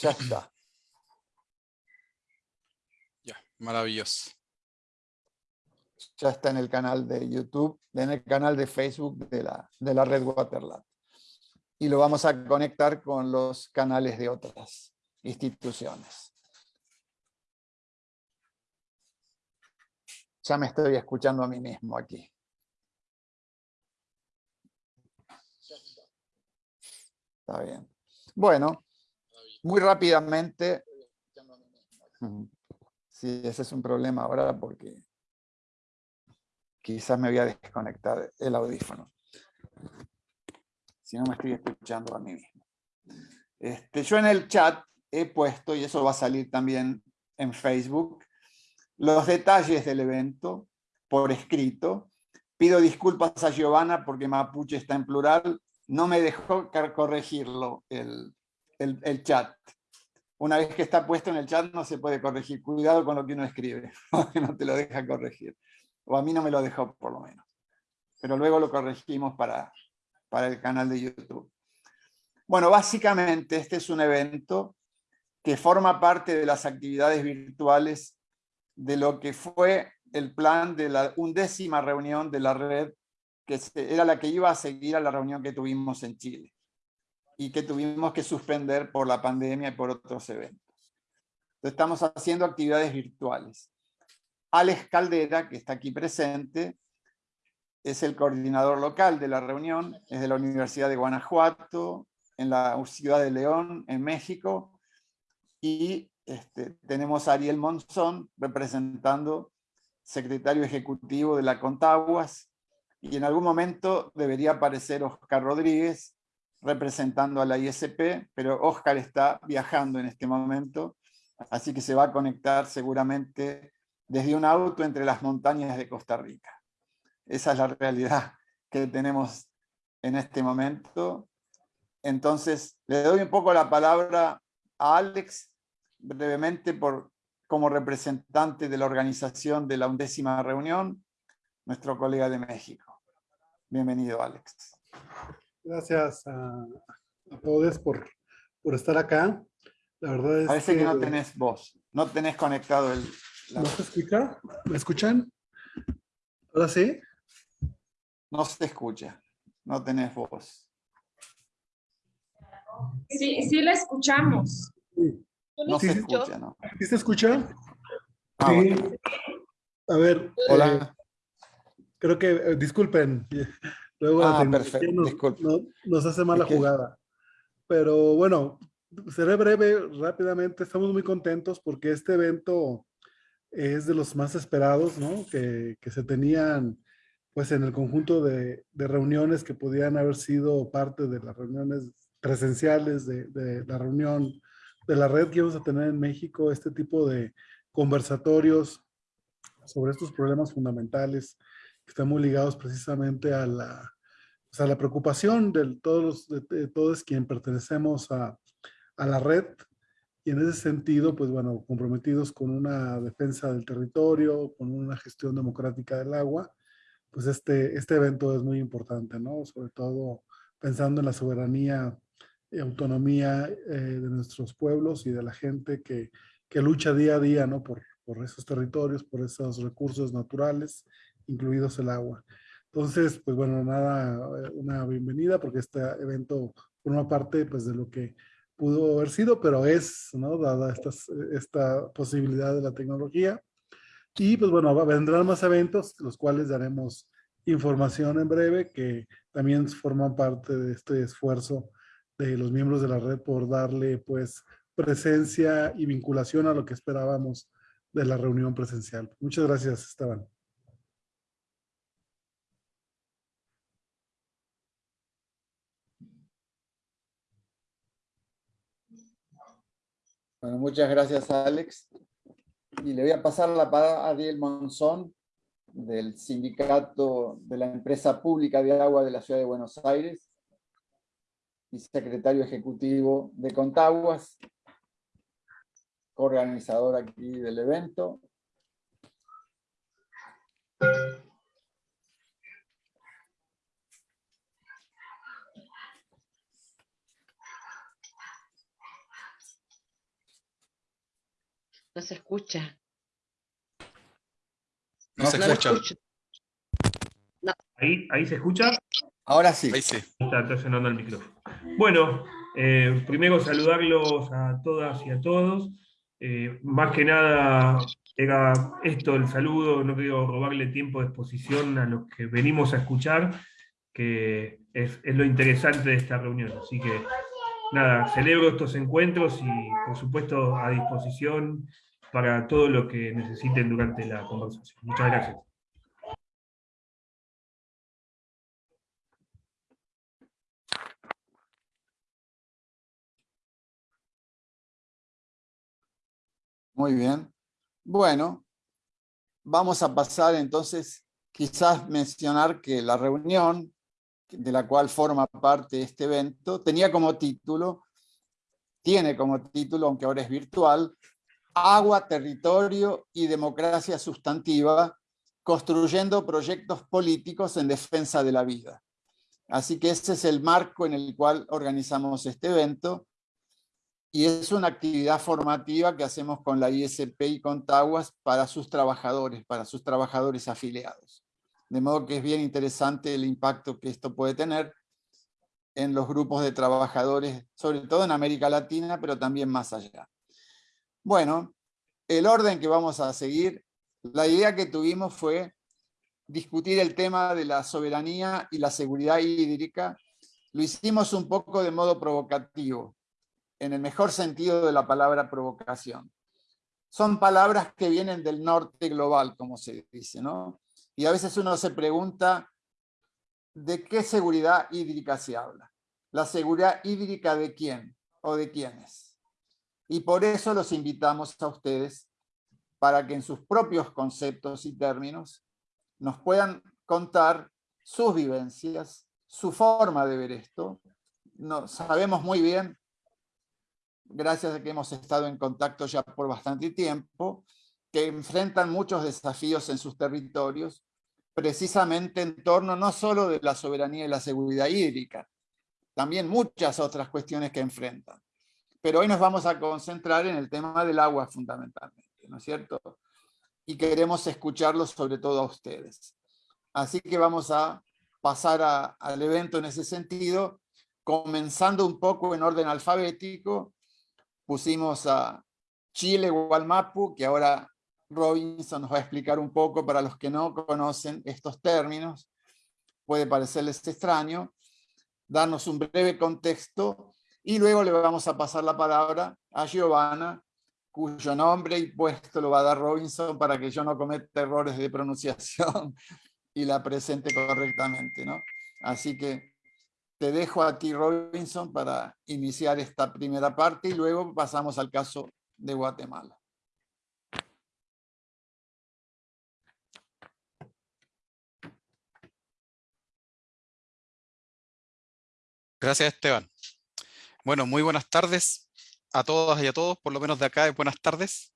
Ya está. Ya, maravilloso. Ya está en el canal de YouTube, en el canal de Facebook de la, de la red Waterlab. Y lo vamos a conectar con los canales de otras instituciones. Ya me estoy escuchando a mí mismo aquí. Está bien. Bueno, muy rápidamente. Sí, ese es un problema ahora porque quizás me voy a desconectar el audífono. Si no me estoy escuchando a mí mismo. Este, yo en el chat he puesto, y eso va a salir también en Facebook, los detalles del evento por escrito. Pido disculpas a Giovanna porque Mapuche está en plural. No me dejó corregirlo el, el, chat. Una vez que está puesto en el chat no se puede corregir. Cuidado con lo que uno escribe, porque no te lo deja corregir. O a mí no me lo dejó por lo menos. Pero luego lo corregimos para, para el canal de YouTube. Bueno, básicamente este es un evento que forma parte de las actividades virtuales de lo que fue el plan de la undécima reunión de la red, que era la que iba a seguir a la reunión que tuvimos en Chile y que tuvimos que suspender por la pandemia y por otros eventos. estamos haciendo actividades virtuales. Alex Caldera, que está aquí presente, es el coordinador local de la reunión, es de la Universidad de Guanajuato, en la Ciudad de León, en México, y este, tenemos a Ariel Monzón representando secretario ejecutivo de la Contaguas, y en algún momento debería aparecer Oscar Rodríguez representando a la ISP, pero Oscar está viajando en este momento, así que se va a conectar seguramente desde un auto entre las montañas de Costa Rica. Esa es la realidad que tenemos en este momento. Entonces, le doy un poco la palabra a Alex brevemente por, como representante de la organización de la undécima reunión, nuestro colega de México. Bienvenido, Alex. Gracias a, todos por, por, estar acá. La verdad es Parece que, no tenés voz, no tenés conectado el... ¿No se escucha? ¿Me escuchan? ¿Ahora sí? No se escucha, no tenés voz. Sí, sí la escuchamos. Sí. No se escucha, ¿no? ¿Sí se escucha? Ah, sí. A ver. Hola. Eh, creo que, eh, disculpen, luego ah, perfecto, nos, nos, hace mala jugada. Pero bueno, seré breve, rápidamente. Estamos muy contentos porque este evento es de los más esperados, ¿no? Que, que se tenían pues en el conjunto de, de, reuniones que podían haber sido parte de las reuniones presenciales de, de la reunión de la red que vamos a tener en México, este tipo de conversatorios sobre estos problemas fundamentales que están muy ligados precisamente a la, pues, a la preocupación de todos, de, todos quien pertenecemos a, a la red y en ese sentido, pues bueno, comprometidos con una defensa del territorio, con una gestión democrática del agua, pues este, este evento es muy importante, ¿no? Sobre todo pensando en la soberanía autonomía eh, de nuestros pueblos y de la gente que, que, lucha día a día ¿no? por, por esos territorios, por esos recursos naturales, incluidos el agua. Entonces, pues bueno, nada, eh, una bienvenida porque este evento forma parte pues de lo que pudo haber sido, pero es, ¿no? Dada estas, esta posibilidad de la tecnología. Y pues bueno, vendrán más eventos, los cuales daremos información en breve, que también forman parte de este esfuerzo de los miembros de la red por darle pues presencia y vinculación a lo que esperábamos de la reunión presencial. Muchas gracias, Esteban. Bueno, muchas gracias, Alex. Y le voy a pasar la palabra a Ariel Monzón, del sindicato de la empresa pública de agua de la ciudad de Buenos Aires, y secretario ejecutivo de Contaguas, organizador aquí del evento. No se escucha. No se No escucha. escucho. Ahí, ahí se escucha. Ahora sí. Ahí sí. Está, está sonando el micrófono. Bueno, eh, primero saludarlos a todas y a todos. Eh, más que nada, era esto el saludo, no quiero robarle tiempo de exposición a los que venimos a escuchar, que es, es lo interesante de esta reunión. Así que, nada, celebro estos encuentros y, por supuesto, a disposición para todo lo que necesiten durante la conversación. Muchas gracias. Muy bien. Bueno, vamos a pasar entonces, quizás mencionar que la reunión de la cual forma parte este evento tenía como título, tiene como título, aunque ahora es virtual, Agua, Territorio y Democracia Sustantiva, construyendo proyectos políticos en defensa de la vida. Así que ese es el marco en el cual organizamos este evento, y es una actividad formativa que hacemos con la ISP y con Taguas para sus trabajadores, para sus trabajadores afiliados. De modo que es bien interesante el impacto que esto puede tener en los grupos de trabajadores, sobre todo en América Latina, pero también más allá. Bueno, el orden que vamos a seguir, la idea que tuvimos fue discutir el tema de la soberanía y la seguridad hídrica. Lo hicimos un poco de modo provocativo, en el mejor sentido de la palabra provocación. Son palabras que vienen del norte global, como se dice, ¿no? Y a veces uno se pregunta, ¿de qué seguridad hídrica se habla? ¿La seguridad hídrica de quién o de quiénes? Y por eso los invitamos a ustedes para que en sus propios conceptos y términos nos puedan contar sus vivencias, su forma de ver esto. No, sabemos muy bien gracias a que hemos estado en contacto ya por bastante tiempo, que enfrentan muchos desafíos en sus territorios, precisamente en torno no solo de la soberanía y la seguridad hídrica, también muchas otras cuestiones que enfrentan. Pero hoy nos vamos a concentrar en el tema del agua fundamentalmente, ¿no es cierto? Y queremos escucharlos sobre todo a ustedes. Así que vamos a pasar a, al evento en ese sentido, comenzando un poco en orden alfabético, pusimos a Chile Gualmapu, que ahora Robinson nos va a explicar un poco para los que no conocen estos términos, puede parecerles extraño, darnos un breve contexto, y luego le vamos a pasar la palabra a Giovanna, cuyo nombre y puesto lo va a dar Robinson para que yo no cometa errores de pronunciación y la presente correctamente. ¿no? Así que te dejo a ti, Robinson, para iniciar esta primera parte y luego pasamos al caso de Guatemala. Gracias, Esteban. Bueno, muy buenas tardes a todas y a todos, por lo menos de acá, buenas tardes.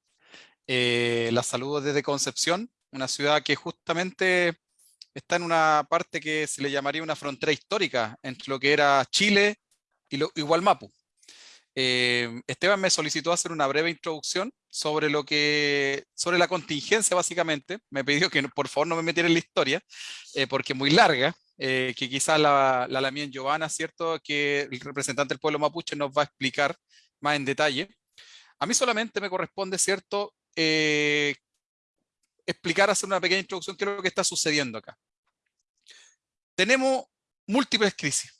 Eh, las saludo desde Concepción, una ciudad que justamente está en una parte que se le llamaría una frontera histórica entre lo que era Chile y, lo, y. Eh, Esteban me solicitó hacer una breve introducción sobre lo que sobre la contingencia básicamente. Me pidió que por favor no me metiera en la historia eh, porque es muy larga. Eh, que quizás la, la Lamien Giovanna, ¿cierto? Que el representante del pueblo mapuche nos va a explicar más en detalle. A mí solamente me corresponde, ¿cierto? Eh, explicar, hacer una pequeña introducción, qué es lo que está sucediendo acá. Tenemos múltiples crisis.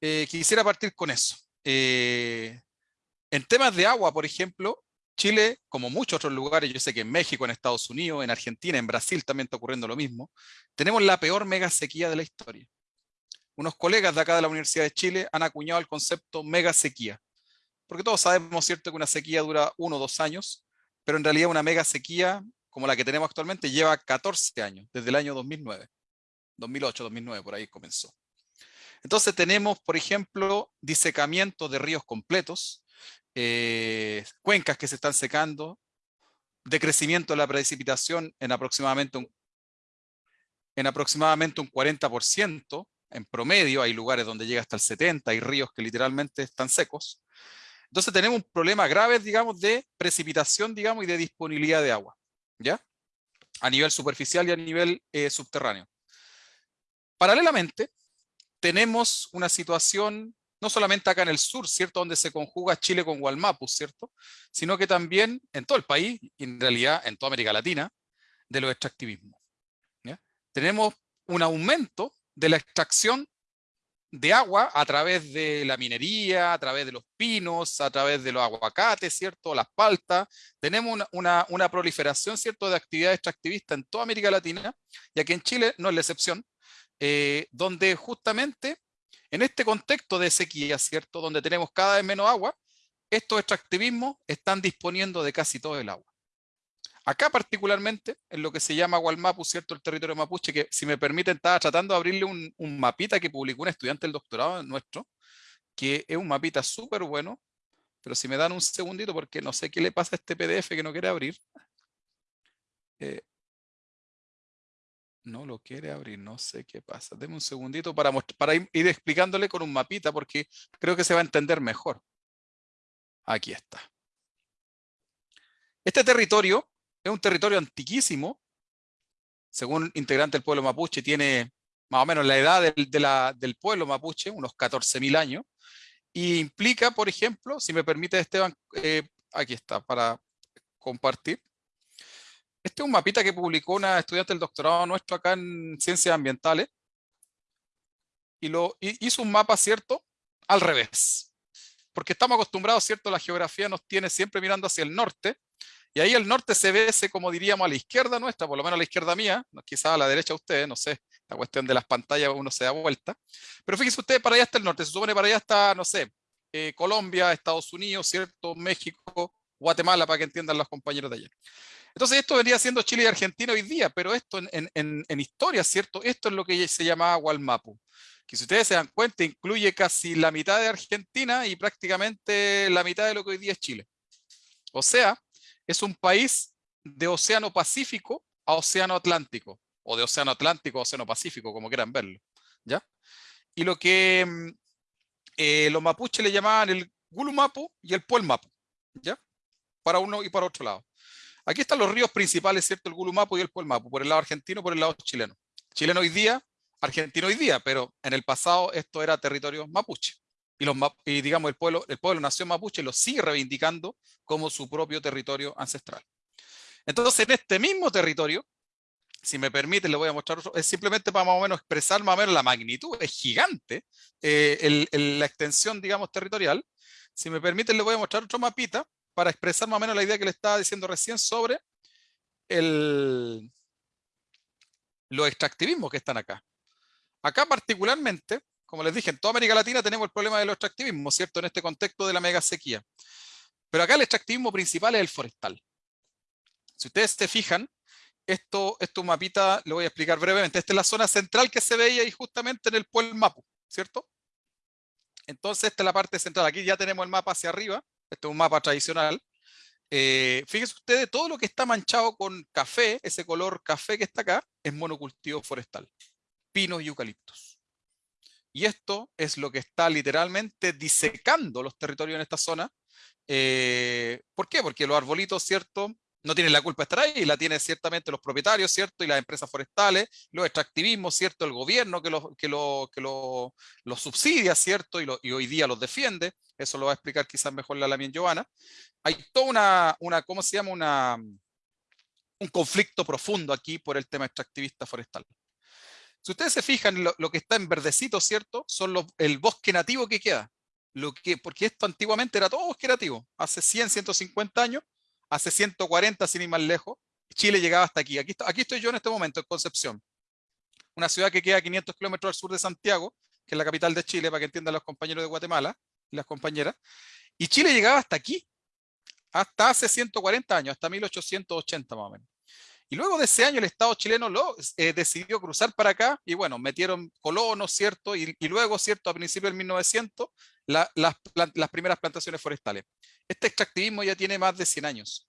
Eh, quisiera partir con eso. En temas de agua, por ejemplo, Chile, como muchos otros lugares, yo sé que en México, en Estados Unidos, en Argentina, en Brasil también está ocurriendo lo mismo, tenemos la peor mega sequía de la historia. Unos colegas de acá de la Universidad de Chile han acuñado el concepto mega sequía, porque todos sabemos, ¿cierto?, que una sequía dura uno o dos años, pero en realidad una mega sequía como la que tenemos actualmente lleva 14 años, desde el año 2009, 2008, 2009, por ahí comenzó. Entonces tenemos, por ejemplo, disecamiento de ríos completos, eh, cuencas que se están secando, decrecimiento de la precipitación en aproximadamente un, en aproximadamente un 40%, en promedio hay lugares donde llega hasta el 70, hay ríos que literalmente están secos. Entonces tenemos un problema grave, digamos, de precipitación, digamos, y de disponibilidad de agua, ¿ya? A nivel superficial y a nivel eh, subterráneo. Paralelamente, tenemos una situación, no solamente acá en el sur, ¿cierto? Donde se conjuga Chile con Gualmapu, ¿cierto? Sino que también en todo el país, y en realidad en toda América Latina, de los extractivismos. Tenemos un aumento de la extracción de agua a través de la minería, a través de los pinos, a través de los aguacates, ¿cierto? Las paltas. Tenemos una, proliferación, ¿cierto?, de actividades extractivistas en toda América Latina, y aquí en Chile no es la excepción, eh, donde justamente en este contexto de sequía, ¿cierto?, donde tenemos cada vez menos agua, estos extractivismos están disponiendo de casi todo el agua. Acá particularmente, en lo que se llama Gualmapu, ¿cierto? El territorio mapuche, que si me permiten, estaba tratando de abrirle un, mapita que publicó un estudiante del doctorado nuestro, que es un mapita súper bueno, pero si me dan un segundito, porque no sé qué le pasa a este PDF que no quiere abrir. Eh, no lo quiere abrir, no sé qué pasa. Deme un segundito para, para ir, explicándole con un mapita, porque creo que se va a entender mejor. Aquí está. Este territorio es un territorio antiquísimo, según integrante del pueblo mapuche, tiene más o menos la edad del, pueblo mapuche, unos 14.000 años, y implica, por ejemplo, si me permite Esteban, eh, aquí está, para compartir. Este es un mapita que publicó una estudiante del doctorado nuestro acá en Ciencias Ambientales, y lo hizo un mapa, ¿cierto? Al revés. Porque estamos acostumbrados, ¿cierto? La geografía nos tiene siempre mirando hacia el norte, y ahí el norte se ve, como diríamos, a la izquierda nuestra, por lo menos a la izquierda mía, quizás a la derecha de ustedes, no sé, la cuestión de las pantallas uno se da vuelta. Pero fíjense ustedes, para allá está el norte, se supone para allá está, no sé, eh, Colombia, Estados Unidos, ¿cierto? México, Guatemala, para que entiendan los compañeros de allá. Entonces esto vendría siendo Chile y Argentina hoy día, pero esto en, historia, ¿cierto? Esto es lo que se llamaba Gualmapu, que si ustedes se dan cuenta incluye casi la mitad de Argentina y prácticamente la mitad de lo que hoy día es Chile. O sea, es un país de Océano Pacífico a Océano Atlántico, o de Océano Atlántico a Océano Pacífico, como quieran verlo. ¿ya? Y lo que mm, eh, los mapuches le llamaban el Gulumapu y el Puelmapu, ¿ya? para uno y para otro lado. Aquí están los ríos principales, ¿cierto? El Gulumapu y el Puelmapu, por el lado argentino, por el lado chileno. Chileno hoy día, argentino hoy día, pero en el pasado esto era territorio mapuche y, y digamos el pueblo, el pueblo nación mapuche lo sigue reivindicando como su propio territorio ancestral. Entonces, en este mismo territorio, si me permite, le voy a mostrar es simplemente para más o menos expresar más o menos la magnitud, es gigante eh, la extensión, digamos, territorial. Si me permite, le voy a mostrar otro mapita para expresar más o menos la idea que le estaba diciendo recién sobre el, los extractivismos que están acá. Acá particularmente, como les dije, en toda América Latina tenemos el problema del extractivismo, ¿cierto? En este contexto de la mega sequía. Pero acá el extractivismo principal es el forestal. Si ustedes se fijan, esto, esto mapita lo voy a explicar brevemente. Esta es la zona central que se veía ahí justamente en el pueblo Mapu, ¿cierto? Entonces esta es la parte central. Aquí ya tenemos el mapa hacia arriba. Este es un mapa tradicional. Eh, fíjense ustedes, todo lo que está manchado con café, ese color café que está acá, es monocultivo forestal. Pinos y eucaliptos. Y esto es lo que está literalmente disecando los territorios en esta zona. Eh, ¿Por qué? Porque los arbolitos, ¿cierto? No tienen la culpa de estar ahí, la tienen ciertamente los propietarios, ¿cierto? Y las empresas forestales, los extractivismos, ¿cierto? El gobierno que los que lo, que lo, subsidia, ¿cierto? Y, y, hoy día los defiende. Eso lo va a explicar quizás mejor la Lamien Giovanna. Hay toda una, una, ¿cómo se llama? Una, un conflicto profundo aquí por el tema extractivista forestal. Si ustedes se fijan, lo, que está en verdecito, ¿cierto? Son los, el bosque nativo que queda. Lo que, porque esto antiguamente era todo bosque nativo. Hace 100, 150 años, hace 140 sin ir más lejos, Chile llegaba hasta aquí. Aquí, aquí estoy yo en este momento, en Concepción. Una ciudad que queda a 500 kilómetros al sur de Santiago, que es la capital de Chile, para que entiendan los compañeros de Guatemala y las compañeras. Y Chile llegaba hasta aquí, hasta hace 140 años, hasta 1880 más o menos. Y luego de ese año el Estado chileno lo, eh, decidió cruzar para acá y bueno, metieron colonos, ¿cierto? Y, luego, ¿cierto? A principios del 1900, las, las, primeras plantaciones forestales. Este extractivismo ya tiene más de 100 años.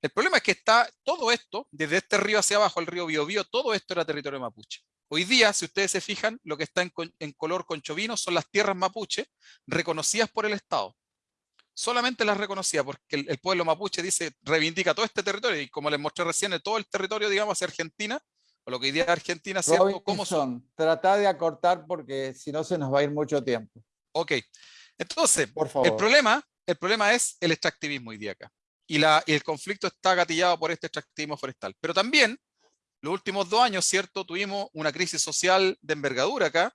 El problema es que está todo esto, desde este río hacia abajo, el río Biobío, todo esto era territorio mapuche. Hoy día, si ustedes se fijan, lo que está en, en color conchovino son las tierras mapuche reconocidas por el Estado. solamente las reconocía, porque el, pueblo mapuche dice, reivindica todo este territorio, y como les mostré recién, todo el territorio, digamos, hacia Argentina, o lo que hoy día Argentina, ¿cierto? ¿Cómo son? Trata de acortar porque si no se nos va a ir mucho tiempo. Ok. Entonces, Por favor. el problema, el problema es el extractivismo hoy día acá. Y, la, y el conflicto está gatillado por este extractivismo forestal. Pero también, los últimos dos años, ¿cierto? Tuvimos una crisis social de envergadura acá,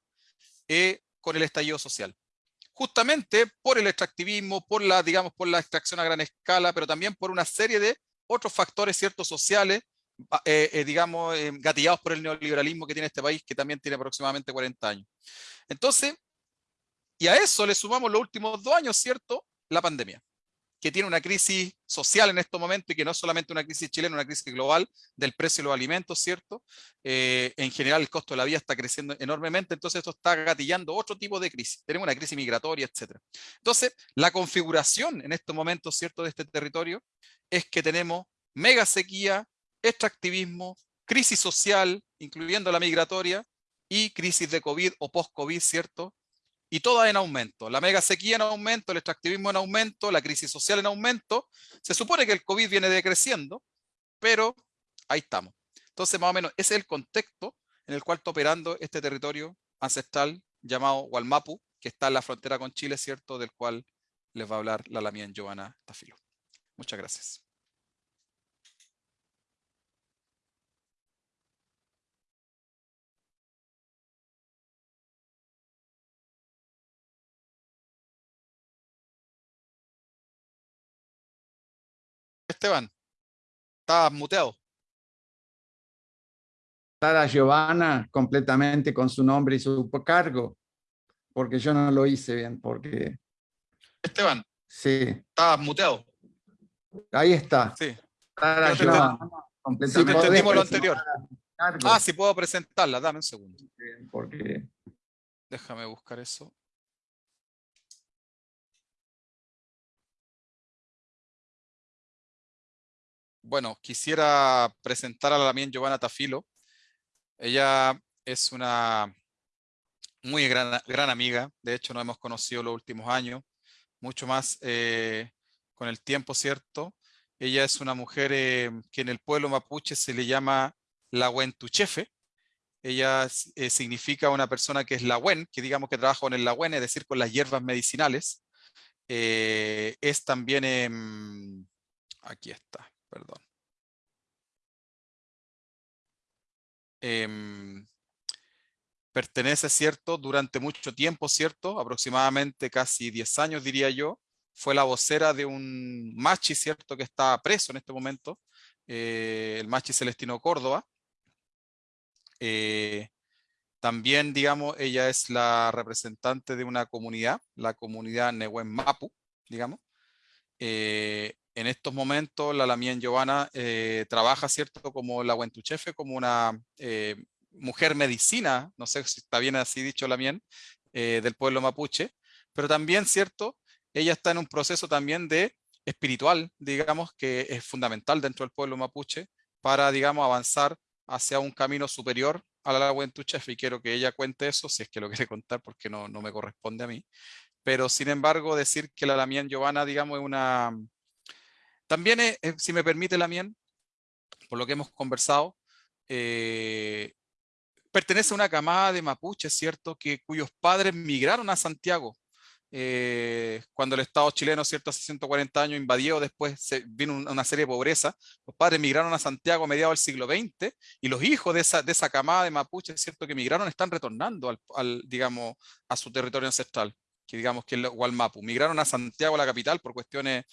eh, con el estallido social justamente por el extractivismo, por la, digamos, por la extracción a gran escala, pero también por una serie de otros factores ciertos sociales, eh, eh, digamos, eh, gatillados por el neoliberalismo que tiene este país, que también tiene aproximadamente 40 años. Entonces, y a eso le sumamos los últimos dos años, ¿cierto? La pandemia que tiene una crisis social en estos momentos y que no es solamente una crisis chilena, una crisis global del precio de los alimentos, ¿cierto? Eh, en general el costo de la vida está creciendo enormemente, entonces esto está gatillando otro tipo de crisis. Tenemos una crisis migratoria, etc. Entonces, la configuración en estos momentos, ¿cierto?, de este territorio es que tenemos mega sequía, extractivismo, crisis social, incluyendo la migratoria, y crisis de COVID o post-COVID, ¿cierto? Y todas en aumento. La mega sequía en aumento, el extractivismo en aumento, la crisis social en aumento. Se supone que el COVID viene decreciendo, pero ahí estamos. Entonces, más o menos, ese es el contexto en el cual está operando este territorio ancestral llamado Gualmapu, que está en la frontera con Chile, ¿cierto? Del cual les va a hablar la Lamien Giovanna Tafilo. Muchas gracias. Esteban? Estabas muteado. Sara Giovanna completamente con su nombre y su cargo, porque yo no lo hice bien, porque... Esteban. Sí. Estabas muteado. Ahí está. Sí. Sara Giovanna. Completamente. entendimos lo anterior. Ah, sí puedo presentarla, dame un segundo. Porque... Déjame buscar eso. Bueno, quisiera presentar a también Giovanna Tafilo. Ella es una muy gran, gran amiga, de hecho nos hemos conocido los últimos años, mucho más eh, con el tiempo, ¿cierto? Ella es una mujer eh, que en el pueblo mapuche se le llama la Huentuchefe. Ella eh, significa una persona que es la Huen, que digamos que trabaja con el la es decir, con las hierbas medicinales. es también, aquí está, perdón. Em, pertenece, ¿cierto? Durante mucho tiempo, ¿cierto? Aproximadamente casi 10 años, diría yo. Fue la vocera de un machi, ¿cierto? Que está preso en este momento. Eh, el machi Celestino Córdoba. Eh, también, digamos, ella es la representante de una comunidad, la comunidad Nehuen Mapu, digamos. Eh, en estos momentos la Lamien Giovanna eh, trabaja, ¿cierto? Como la Huentuchefe, como una eh, mujer medicina, no sé si está bien así dicho Lamien, eh, del pueblo mapuche, pero también, ¿cierto? Ella está en un proceso también de espiritual, digamos, que es fundamental dentro del pueblo mapuche para, digamos, avanzar hacia un camino superior a la Huentuchefe y quiero que ella cuente eso, si es que lo quiere contar, porque no, no me corresponde a mí. Pero, sin embargo, decir que la Lamien Giovanna, digamos, es una también, eh, eh, si me permite la mien, por lo que hemos conversado, eh, pertenece a una camada de mapuches, ¿cierto? Que, cuyos padres migraron a Santiago. cuando el Estado chileno, ¿cierto? Hace 140 años invadió, después se, vino una serie de pobreza. Los padres migraron a Santiago a mediados del siglo XX y los hijos de esa, camada de mapuches, ¿cierto? Que migraron están retornando al, digamos, a su territorio ancestral que digamos que es Gualmapu. Migraron a Santiago, la capital, por cuestiones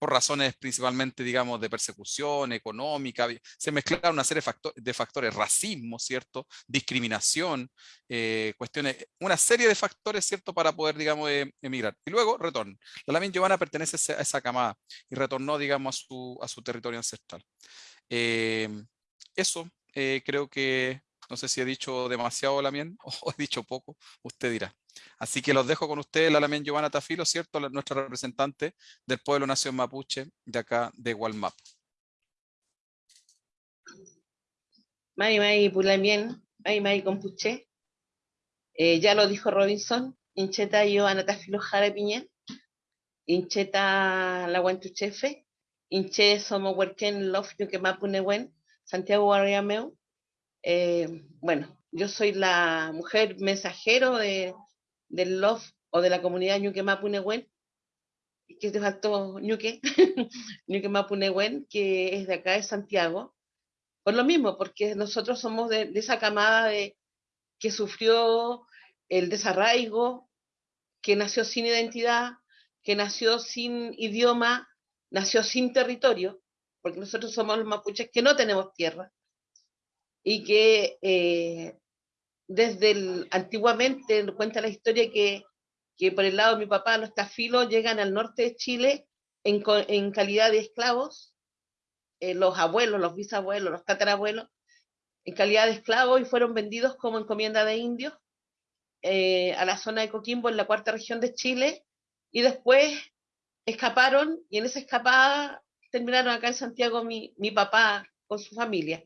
por razones principalmente, digamos, de persecución económica, se mezclaron una serie de, factores, racismo, ¿cierto? Discriminación, eh, cuestiones, una serie de factores, ¿cierto? Para poder, digamos, eh, emigrar. Y luego, retorno. La Lamin Giovanna pertenece a esa camada y retornó, digamos, a su, a su territorio ancestral. Em, eso, eh, creo que, no sé si he dicho demasiado Lamien o he dicho poco, usted dirá. Así que los dejo con ustedes, la Lamien Giovanna Tafilo, ¿cierto? nuestra representante del pueblo Nación Mapuche de acá de Gualmap. Mari Mari Pulamien, Mari Mari Compuche. Eh, ya lo dijo Robinson, Incheta Giovanna Tafilo Jara. Incheta la Chefe, Inche somos Huerquén Love Yuquemapunewen, Santiago Guarriameu. Eh, bueno, yo soy la mujer mensajero de, del Love o de la comunidad Ñuque Mapunewen, que te faltó Ñuque, Ñuque Mapunewen, que es de acá de Santiago. Por lo mismo, porque nosotros somos de, de esa camada de, que sufrió el desarraigo, que nació sin identidad, que nació sin idioma, nació sin territorio, porque nosotros somos los mapuches que no tenemos tierra, y que eh, desde antiguamente cuenta la historia que, que, por el lado de mi papá los tafilos llegan al norte de Chile en, en calidad de esclavos, eh, los abuelos, los bisabuelos, los tatarabuelos, en calidad de esclavos y fueron vendidos como encomienda de indios eh, a la zona de Coquimbo en la cuarta región de Chile y después escaparon y en esa escapada terminaron acá en Santiago mi, mi papá con su familia.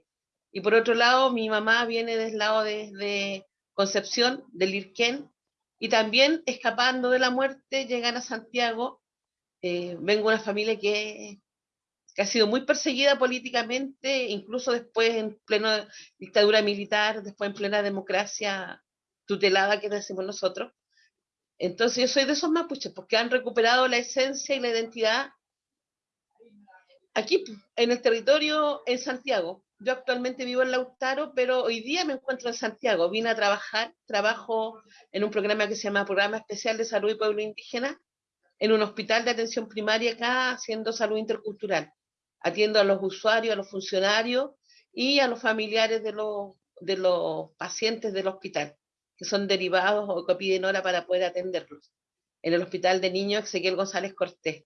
Y por otro lado, mi mamá viene del lado de, Concepción, del Irquén, y también escapando de la muerte llegan a Santiago. Eh, vengo de una familia que, ha sido muy perseguida políticamente, incluso después en plena dictadura militar, después en plena democracia tutelada que decimos nosotros. Entonces yo soy de esos mapuches, porque han recuperado la esencia y la identidad aquí, en el territorio en Santiago. Yo actualmente vivo en Lautaro, pero hoy día me encuentro en Santiago. Vine a trabajar, trabajo en un programa que se llama Programa Especial de Salud y Pueblo Indígena, en un hospital de atención primaria acá, haciendo salud intercultural. Atiendo a los usuarios, a los funcionarios y a los familiares de los, de los pacientes del hospital que son derivados o que piden hora para poder atenderlos. En el Hospital de Niños Ezequiel González Cortés.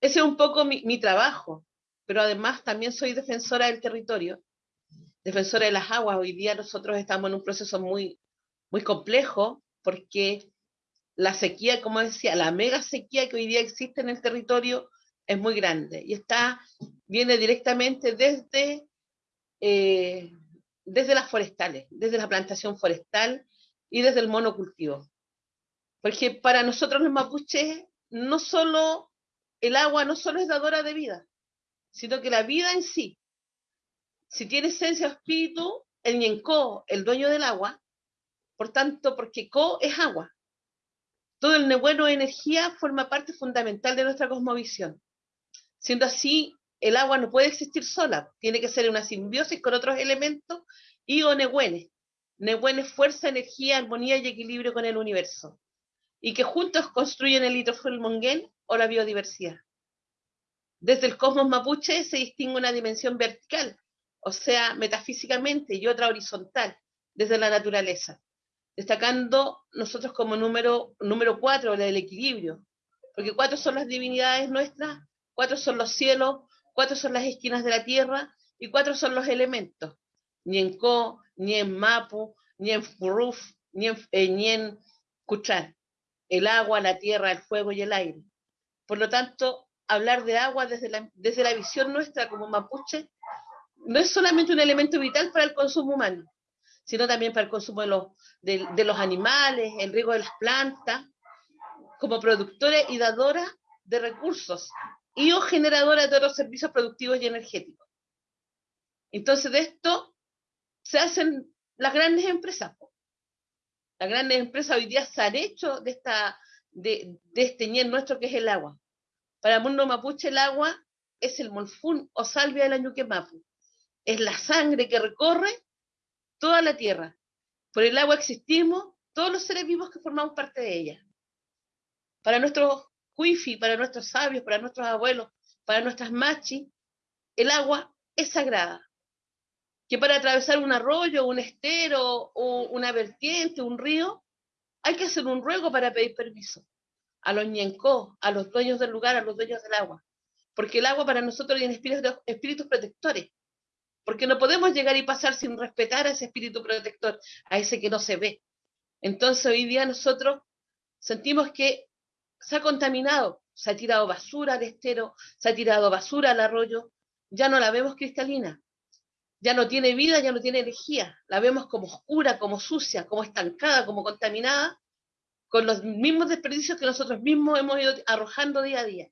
Ese es un poco mi, mi trabajo, pero además también soy defensora del territorio, defensora de las aguas. Hoy día nosotros estamos en un proceso muy, muy complejo porque la sequía, como decía, la mega sequía que hoy día existe en el territorio es muy grande y está, viene directamente desde eh, desde las forestales, desde la plantación forestal y desde el monocultivo. Porque para nosotros los mapuches, no solo el agua no solo es dadora de vida, sino que la vida en sí, si tiene esencia o espíritu, el ñencó, el dueño del agua, por tanto, porque co es agua. Todo el nebueno de energía forma parte fundamental de nuestra cosmovisión. Siendo así, el agua no puede existir sola, tiene que ser una simbiosis con otros elementos y o Nehuene. Nehuene es fuerza, energía, armonía y equilibrio con el universo, y que juntos construyen el monguén o la biodiversidad. Desde el cosmos mapuche se distingue una dimensión vertical, o sea, metafísicamente, y otra horizontal, desde la naturaleza, destacando nosotros como número, número cuatro, la del equilibrio, porque cuatro son las divinidades nuestras, cuatro son los cielos, cuatro son las esquinas de la tierra y cuatro son los elementos. Ni en Co, ni en Mapu, ni en Furuf, ni en, eh, ni. El agua, la tierra, el fuego y el aire. Por lo tanto, hablar de agua desde la, desde la visión nuestra como mapuche no es solamente un elemento vital para el consumo humano, sino también para el consumo de los, animales, el riego de las plantas, como productores y dadoras de recursos y o generadora de otros servicios productivos y energéticos. Entonces, de esto se hacen las grandes empresas. Las grandes empresas hoy día se han hecho de, esta, de, este nuestro que es el agua. Para el mundo mapuche el agua es el molfún o salvia del añuque mapu. Es la sangre que recorre toda la tierra. Por el agua existimos todos los seres vivos que formamos parte de ella. Para nuestros Wifi para nuestros sabios, para nuestros abuelos, para nuestras machis, el agua es sagrada. Que para atravesar un arroyo, un estero, o una vertiente, un río, hay que hacer un ruego para pedir permiso a los ñencó, a los dueños del lugar, a los dueños del agua. Porque el agua para nosotros tiene espíritus, espíritus protectores. Porque no podemos llegar y pasar sin respetar a ese espíritu protector, a ese que no se ve. Entonces hoy día nosotros sentimos que se ha contaminado, se ha tirado basura al estero, se ha tirado basura al arroyo, ya no la vemos cristalina, ya no tiene vida, ya no tiene energía, la vemos como oscura, como sucia, como estancada, como contaminada, con los mismos desperdicios que nosotros mismos hemos ido arrojando día a día.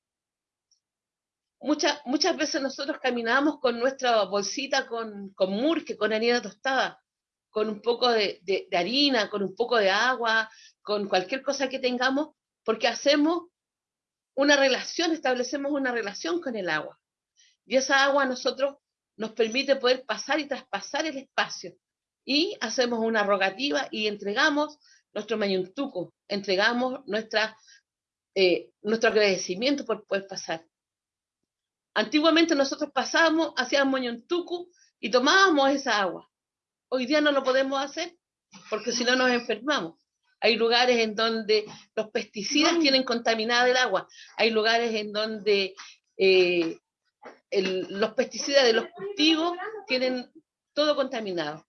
Muchas, muchas veces nosotros caminábamos con nuestra bolsita con, con murque, con harina tostada, con un poco de, de, harina, con un poco de agua, con cualquier cosa que tengamos, porque hacemos una relación, establecemos una relación con el agua. Y esa agua a nosotros nos permite poder pasar y traspasar el espacio. Y hacemos una rogativa y entregamos nuestro mayuntuco, entregamos nuestra, eh, nuestro agradecimiento por poder pasar. Antiguamente nosotros pasábamos, hacíamos mayuntuco y tomábamos esa agua. Hoy día no lo podemos hacer porque si no nos enfermamos. Hay lugares en donde los pesticidas tienen contaminada el agua. Hay lugares en donde eh, los pesticidas de los cultivos tienen todo contaminado.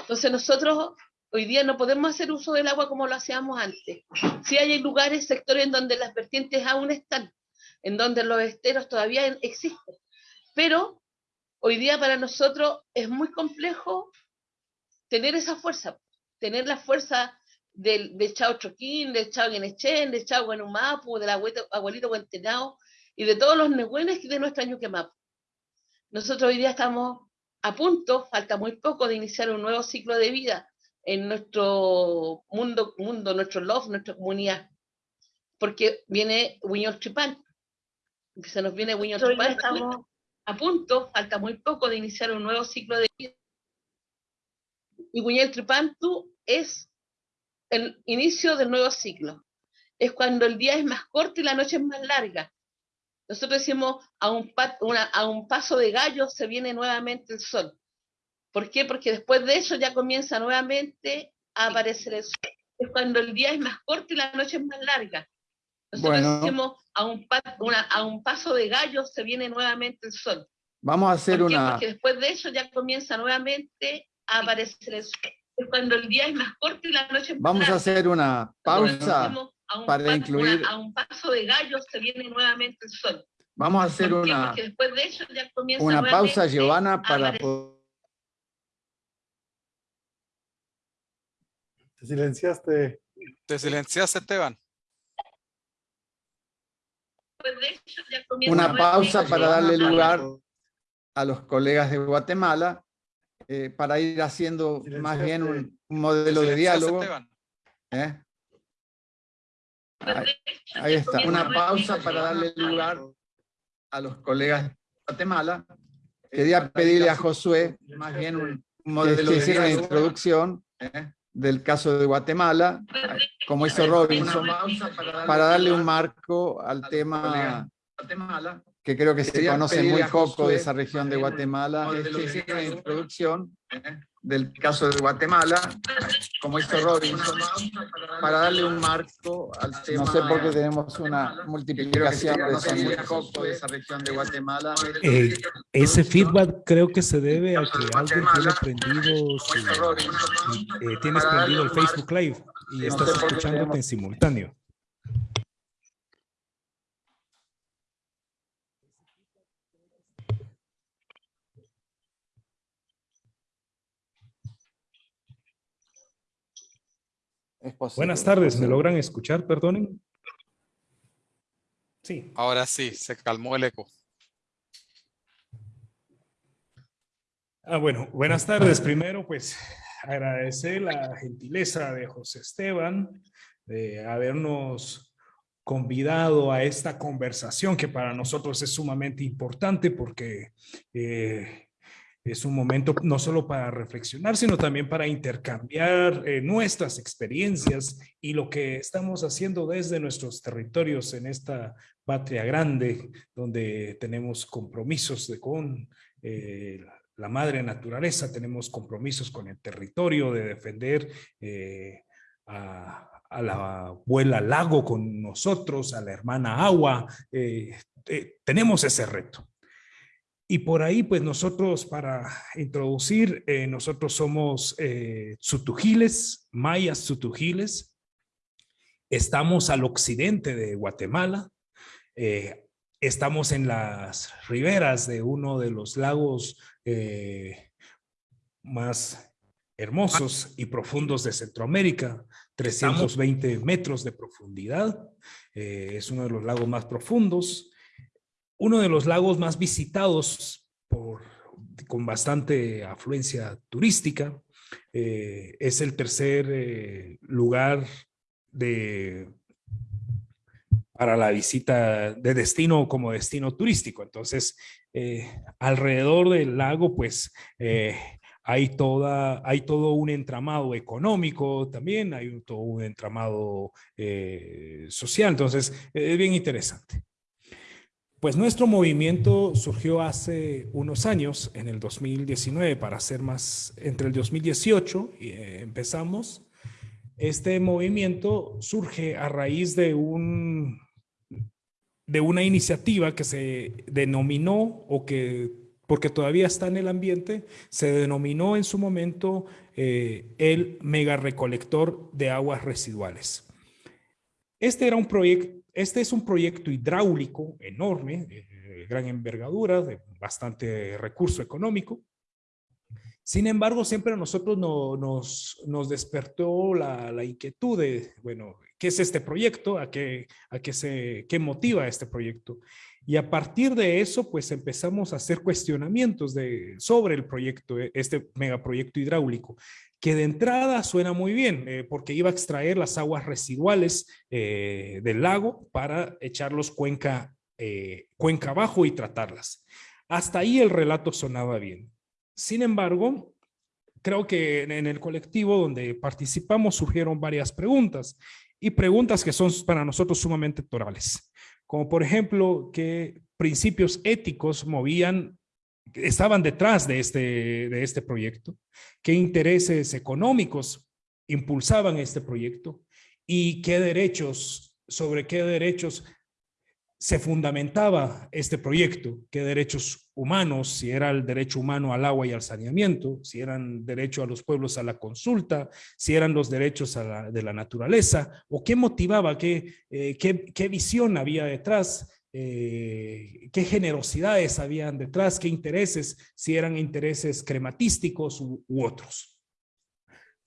Entonces nosotros hoy día no podemos hacer uso del agua como lo hacíamos antes. Sí hay lugares, sectores en donde las vertientes aún están, en donde los esteros todavía existen. Pero hoy día para nosotros es muy complejo tener esa fuerza, tener la fuerza del, Chao Choquín, del Chao Guinechen, del Chao Guanumapu, del abuelito, abuelito Guantenao, y de todos los nehuenes de nuestra Ñuquemapu. Nosotros hoy día estamos a punto, falta muy poco, de iniciar un nuevo ciclo de vida en nuestro mundo, mundo nuestro love, nuestra comunidad. Porque viene Wiñol Tripán. Se nos viene Wiñol Tripán. Estamos a punto, falta muy poco, de iniciar un nuevo ciclo de vida. Y Wiñol Tripantu es el inicio del nuevo ciclo. Es cuando el día es más corto y la noche es más larga. Nosotros decimos, a un, una, a un paso de gallo se viene nuevamente el sol. ¿Por qué? Porque después de eso ya comienza nuevamente a aparecer el sol. Es cuando el día es más corto y la noche es más larga. Nosotros Bueno. decimos, a un, pa- una- a un paso de gallo se viene nuevamente el sol. Vamos a hacer ¿Por qué? una... Porque después de eso ya comienza nuevamente a aparecer el sol. Es cuando el día es más corto y la noche es más Vamos a larga. hacer una pausa. a un para pa- incluir- una- a un paso de gallo se viene nuevamente el sol. Vamos a hacer ¿Por una, después de eso ya comienza una pausa, Giovanna, a para aparecer Te silenciaste. Te silenciaste, Esteban. comienza una pausa para darle lugar a los colegas de Guatemala eh, para ir haciendo más bien un, un modelo de diálogo. ¿eh? Ahí, está, una pausa para darle lugar a los colegas de Guatemala. Quería pedirle a Josué más bien un un modelo que hiciera una introducción ¿eh? Del caso de Guatemala, como hizo Robinson, para darle un marco al tema que creo que se conoce muy poco de esa región de Guatemala, de introducción. Del caso de Guatemala, como hizo Robinson, para darle un marco al tema. No sé por qué tenemos una multiplicación de de esa región de Guatemala. Eh, ese feedback creo que se debe a que alguien tiene prendido su, eh, tienes prendido el Facebook Live y estás escuchándote en simultáneo. Posible, Buenas es tardes, ¿me logran escuchar? Perdonen. Sí. Ahora sí, se calmó el eco. Ah, bueno, buenas tardes. Primero, pues agradecer la gentileza de José Esteban de habernos convidado a esta conversación que para nosotros es sumamente importante porque eh, es un momento no solo para reflexionar, sino también para intercambiar eh, nuestras experiencias y lo que estamos haciendo desde nuestros territorios en esta patria grande, donde tenemos compromisos con eh, la madre naturaleza, tenemos compromisos con el territorio de defender eh, a, a la abuela lago con nosotros, a la hermana agua, tenemos ese reto. Y por ahí, pues nosotros para introducir, eh, nosotros somos eh, Tsutujiles, mayas Tsutujiles. Estamos al occidente de Guatemala. eh, estamos en las riberas de uno de los lagos eh, más hermosos y profundos de Centroamérica, 320 metros de profundidad. Es uno de los lagos más profundos, uno de los lagos más visitados por, con bastante afluencia turística. Eh, es el tercer eh, lugar de, para la visita de destino como destino turístico. Entonces, alrededor del lago, pues, hay, toda, hay todo un entramado económico también, hay todo un entramado eh, social, entonces es bien interesante. Pues nuestro movimiento surgió hace unos años, en el 2019, para ser más, entre el 2018 y, eh, empezamos. Este movimiento surge a raíz de un de una iniciativa que se denominó o que porque todavía está en el ambiente, se denominó en su momento eh, el mega recolector de aguas residuales. Este, era un proyecto, este es un proyecto hidráulico enorme, de gran envergadura, de bastante recurso económico. Sin embargo, siempre a nosotros nos, despertó la, inquietud de, bueno, ¿qué es este proyecto? ¿A qué, a se, motiva este proyecto? Y a partir de eso, pues empezamos a hacer cuestionamientos sobre el proyecto, este megaproyecto hidráulico, que de entrada suena muy bien, eh, porque iba a extraer las aguas residuales eh, del lago para echarlos cuenca, eh, cuenca abajo y tratarlas. Hasta ahí el relato sonaba bien. Sin embargo, creo que en el colectivo donde participamos surgieron varias preguntas y preguntas que son para nosotros sumamente torales como por ejemplo qué principios éticos movían, estaban detrás de este, de este proyecto, qué intereses económicos impulsaban este proyecto y qué derechos, sobre qué derechos se fundamentaba este proyecto, qué derechos humanos, si era el derecho humano al agua y al saneamiento, si eran derecho a los pueblos a la consulta, si eran los derechos de la naturaleza, o qué motivaba, qué, eh, qué, visión había detrás, eh, qué generosidades habían detrás, qué intereses, si eran intereses crematísticos u otros.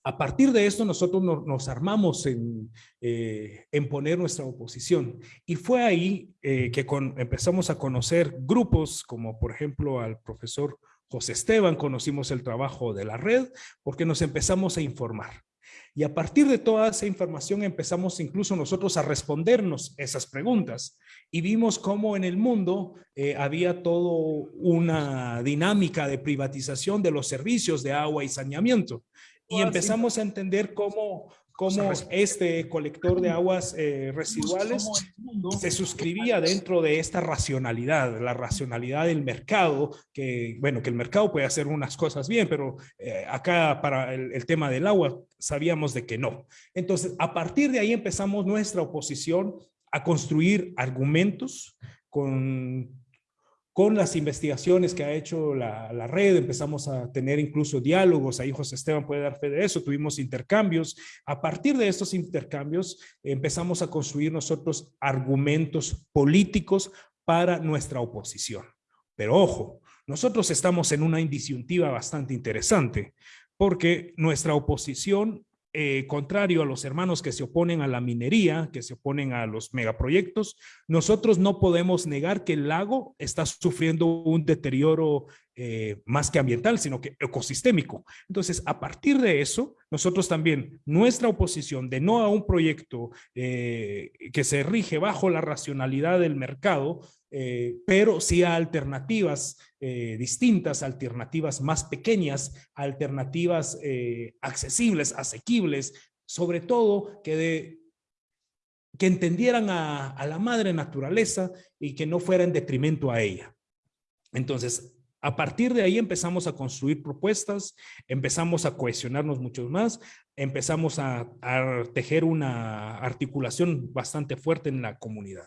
A partir de esto nosotros nos, armamos eh, en, poner nuestra oposición y fue ahí eh, que empezamos a conocer grupos como por ejemplo al profesor José Esteban, conocimos el trabajo de la red porque nos empezamos a informar. Y a partir de toda esa información empezamos incluso nosotros a respondernos esas preguntas. Y vimos cómo en el mundo eh, había toda una dinámica de privatización de los servicios de agua y saneamiento. Y empezamos a entender cómo, cómo este colector de aguas eh, residuales se suscribía dentro de esta racionalidad, la racionalidad del mercado, que bueno, que el mercado puede hacer unas cosas bien, pero eh, acá para el, el, tema del agua sabíamos de que no. Entonces, a partir de ahí empezamos nuestra oposición a construir argumentos con con las investigaciones que ha hecho la, red, empezamos a tener incluso diálogos, ahí José Esteban puede dar fe de eso, tuvimos intercambios. A partir de estos intercambios empezamos a construir nosotros argumentos políticos para nuestra oposición. Pero ojo, nosotros estamos en una indisyuntiva bastante interesante, porque nuestra oposición eh, contrario a los hermanos que se oponen a la minería, que se oponen a los megaproyectos, nosotros no podemos negar que el lago está sufriendo un deterioro eh, más que ambiental, sino que ecosistémico. Entonces, a partir de eso, nosotros también, nuestra oposición de no a un proyecto eh, que se rige bajo la racionalidad del mercado, pero sí a alternativas eh, distintas, alternativas más pequeñas, alternativas eh, accesibles, asequibles, sobre todo que, entendieran a, la madre naturaleza y que no fuera en detrimento a ella. Entonces, a partir de ahí empezamos a construir propuestas, empezamos a cohesionarnos mucho más, empezamos a, tejer una articulación bastante fuerte en la comunidad.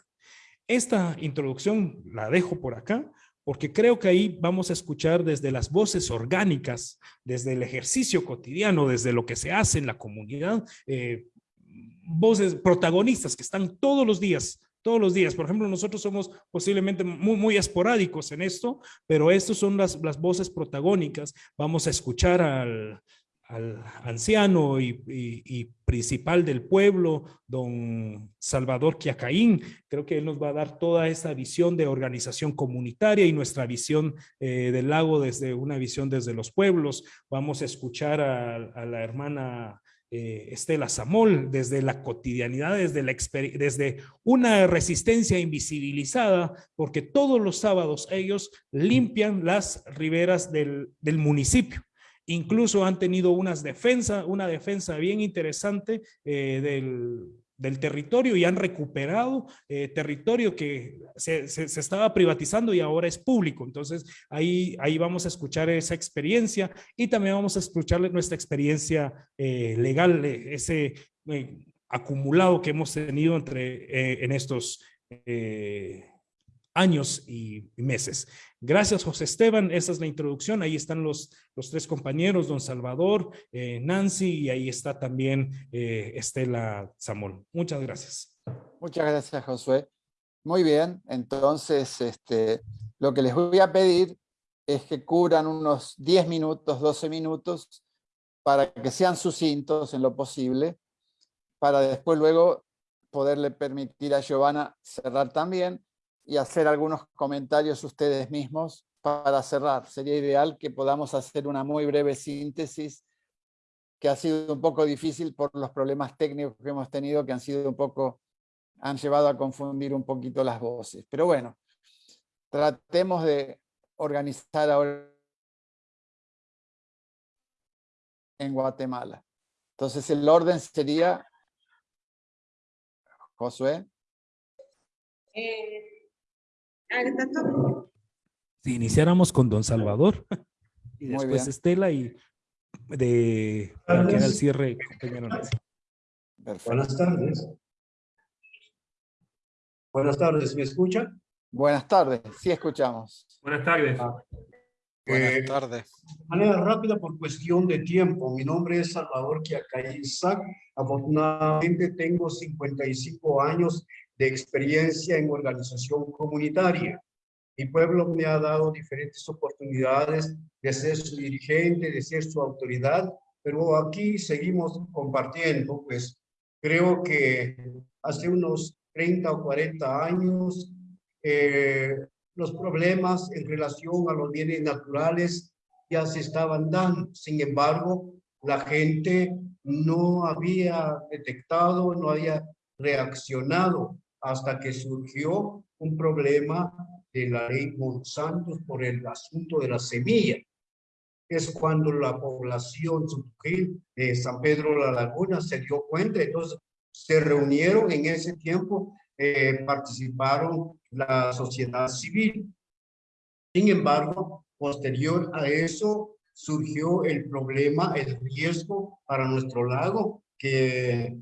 Esta introducción la dejo por acá porque creo que ahí vamos a escuchar desde las voces orgánicas, desde el ejercicio cotidiano, desde lo que se hace en la comunidad, eh, voces protagonistas que están todos los días, todos los días. Por ejemplo, nosotros somos posiblemente muy, muy esporádicos en esto, pero estas son las, las voces protagónicas. Vamos a escuchar al, al anciano y, principal del pueblo, don Salvador Quiacaín. Creo que él nos va a dar toda esa visión de organización comunitaria y nuestra visión eh, del lago desde una visión desde los pueblos. Vamos a escuchar a, la hermana eh, Estela Samol, desde la cotidianidad, desde, la desde una resistencia invisibilizada, porque todos los sábados ellos limpian las riberas del municipio. Incluso han tenido unas defensa, una defensa bien interesante eh, del, territorio y han recuperado eh, territorio que se, estaba privatizando y ahora es público. Entonces, ahí, ahí vamos a escuchar esa experiencia y también vamos a escuchar nuestra experiencia eh, legal, ese acumulado que hemos tenido entre, en estos años y meses. Gracias, José Esteban. Esa es la introducción. Ahí están los, los tres compañeros, don Salvador, eh, Nancy, y ahí está también eh, Estela Zamol. Muchas gracias. Muchas gracias, Josué. Muy bien, entonces este, lo que les voy a pedir es que cubran unos 10 minutos, 12 minutos, para que sean sucintos en lo posible, para después luego poderle permitir a Giovanna cerrar también, y hacer algunos comentarios ustedes mismos para cerrar. Sería ideal que podamos hacer una muy breve síntesis que ha sido un poco difícil por los problemas técnicos que hemos tenido, que han sido un poco, han llevado a confundir un poquito las voces. Pero bueno, tratemos de organizar ahora en Guatemala. Entonces el orden sería, Josué. Eh, si iniciáramos con Don Salvador y después Estela y de que el cierre, Buenas tardes. Buenas tardes, ¿me escucha? Buenas tardes, sí escuchamos. Buenas tardes. Ah, Buenas eh, tardes. De manera rápida por cuestión de tiempo. Mi nombre es Salvador Quiacayzac. Afortunadamente tengo 55 años de experiencia en organización comunitaria. Mi pueblo me ha dado diferentes oportunidades de ser su dirigente, de ser su autoridad, pero aquí seguimos compartiendo, pues creo que hace unos 30 o 40 años eh, los problemas en relación a los bienes naturales ya se estaban dando. Sin embargo, la gente no había detectado, no había reaccionado hasta que surgió un problema de la ley Monsanto por el asunto de la semilla. Es cuando la población de San Pedro de la Laguna se dio cuenta, entonces se reunieron en ese tiempo, eh, participaron la sociedad civil. Sin embargo, posterior a eso surgió el problema, el riesgo para nuestro lago, que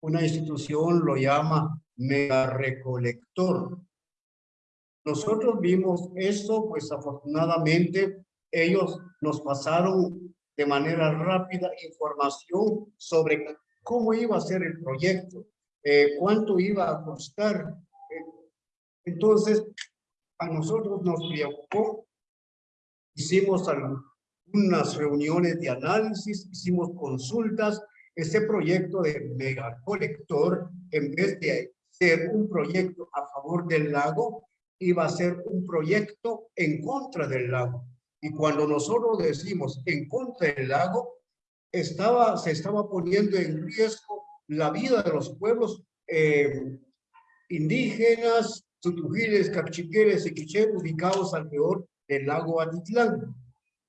una institución lo llama mega recolector. Nosotros vimos eso, pues afortunadamente ellos nos pasaron de manera rápida información sobre cómo iba a ser el proyecto, eh, cuánto iba a costar. Entonces, a nosotros nos preocupó, hicimos unas reuniones de análisis, hicimos consultas, ese proyecto de megacolector, en vez de ser un proyecto a favor del lago, iba a ser un proyecto en contra del lago. Y cuando nosotros decimos en contra del lago, estaba, se estaba poniendo en riesgo la vida de los pueblos eh, indígenas, tutujiles, capchiqueres y quiché, ubicados alrededor del lago Atitlán.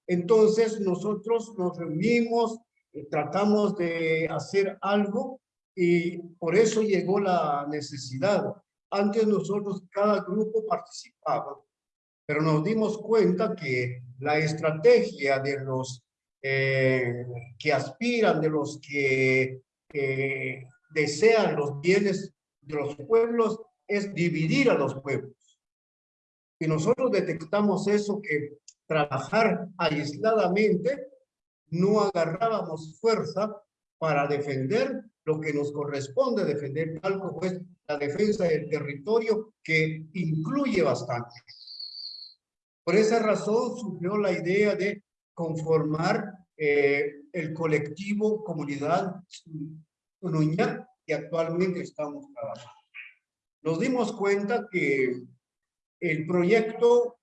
Entonces nosotros nos reunimos, y tratamos de hacer algo y por eso llegó la necesidad. Antes nosotros, cada grupo participaba, pero nos dimos cuenta que la estrategia de los eh, que aspiran, de los que eh, desean los bienes de los pueblos, es dividir a los pueblos. Y nosotros detectamos eso, que trabajar aisladamente no agarrábamos fuerza para defender lo que nos corresponde defender, tal como es la defensa del territorio, que incluye bastante. Por esa razón surgió la idea de conformar eh, el colectivo Comunidad Uruña que actualmente estamos trabajando. Nos dimos cuenta que el proyecto,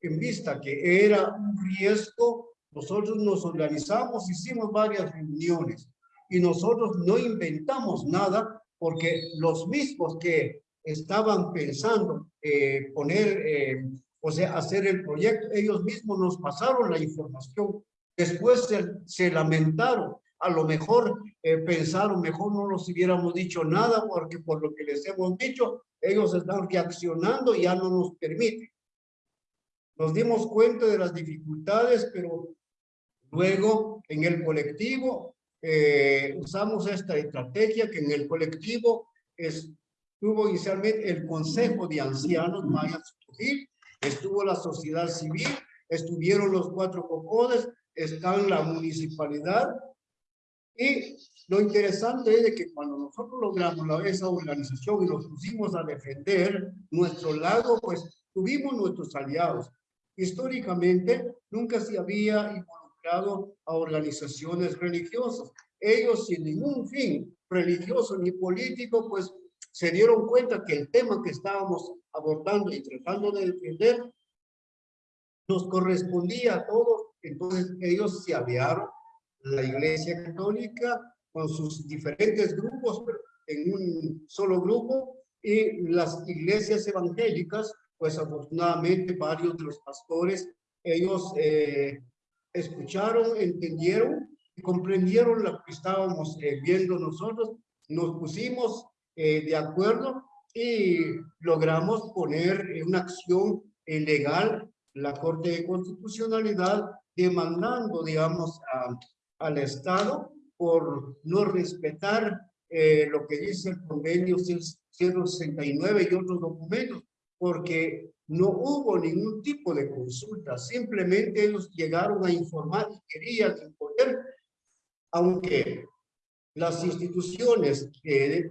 en vista que era un riesgo, nosotros nos organizamos, hicimos varias reuniones y nosotros no inventamos nada porque los mismos que estaban pensando eh, poner, eh, o sea, hacer el proyecto, ellos mismos nos pasaron la información. Después se, se lamentaron, a lo mejor eh, pensaron, mejor no nos hubiéramos dicho nada porque por lo que les hemos dicho, ellos están reaccionando y ya no nos permiten. Nos dimos cuenta de las dificultades, pero luego en el colectivo eh, usamos esta estrategia que en el colectivo estuvo inicialmente el Consejo de Ancianos Mayas estuvo la sociedad civil, estuvieron los cuatro cocodes, está la municipalidad y lo interesante es de que cuando nosotros logramos esa organización y nos pusimos a defender nuestro lago, pues tuvimos nuestros aliados. Históricamente nunca se había a organizaciones religiosas. Ellos sin ningún fin religioso ni político, pues se dieron cuenta que el tema que estábamos abordando y tratando de defender nos correspondía a todos. Entonces ellos se aliaron la Iglesia Católica con sus diferentes grupos en un solo grupo y las iglesias evangélicas, pues afortunadamente varios de los pastores, ellos eh, escucharon, entendieron y comprendieron lo que estábamos eh, viendo nosotros, nos pusimos eh, de acuerdo y logramos poner en una acción legal la Corte de Constitucionalidad demandando, digamos, a, al Estado por no respetar eh, lo que dice el convenio 169 y otros documentos, porque no hubo ningún tipo de consulta, simplemente ellos llegaron a informar y querían imponer, aunque las instituciones que,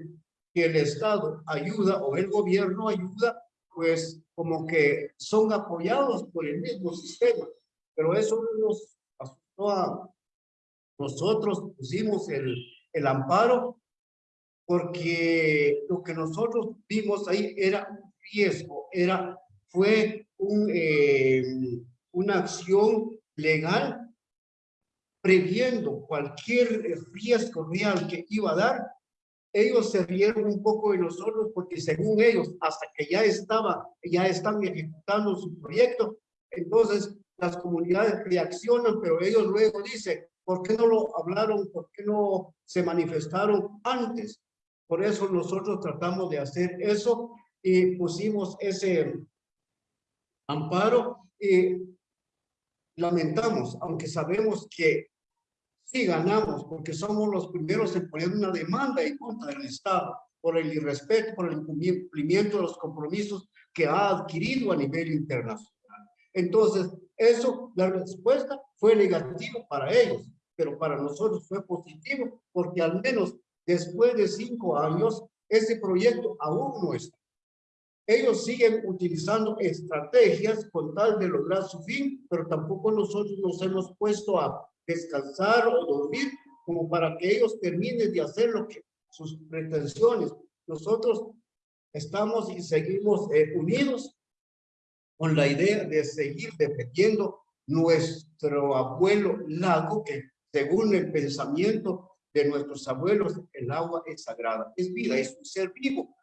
que el Estado ayuda o el gobierno ayuda, pues como que son apoyados por el mismo sistema, pero eso nos asustó a, nosotros pusimos el, el amparo porque lo que nosotros vimos ahí era un riesgo, era, fue eh, una acción legal previendo cualquier riesgo real que iba a dar, ellos se rieron un poco de nosotros porque según ellos, hasta que ya estaba, ya están ejecutando su proyecto, entonces las comunidades reaccionan, pero ellos luego dicen, ¿Por qué no lo hablaron? ¿Por qué no se manifestaron antes? Por eso nosotros tratamos de hacer eso y pusimos ese amparo lamentamos, aunque sabemos que sí ganamos, porque somos los primeros en poner una demanda en contra del Estado por el irrespeto, por el cumplimiento de los compromisos que ha adquirido a nivel internacional. Entonces, eso, la respuesta fue negativa para ellos pero para nosotros fue positivo porque al menos después de cinco años, ese proyecto aún no está. Ellos siguen utilizando estrategias con tal de lograr su fin, pero tampoco nosotros nos hemos puesto a descansar o dormir como para que ellos terminen de hacer lo que sus pretensiones. Nosotros estamos y seguimos eh, unidos con la idea de seguir defendiendo nuestro abuelo lago que según el pensamiento de nuestros abuelos, el agua es sagrada, es vida, es un ser vivo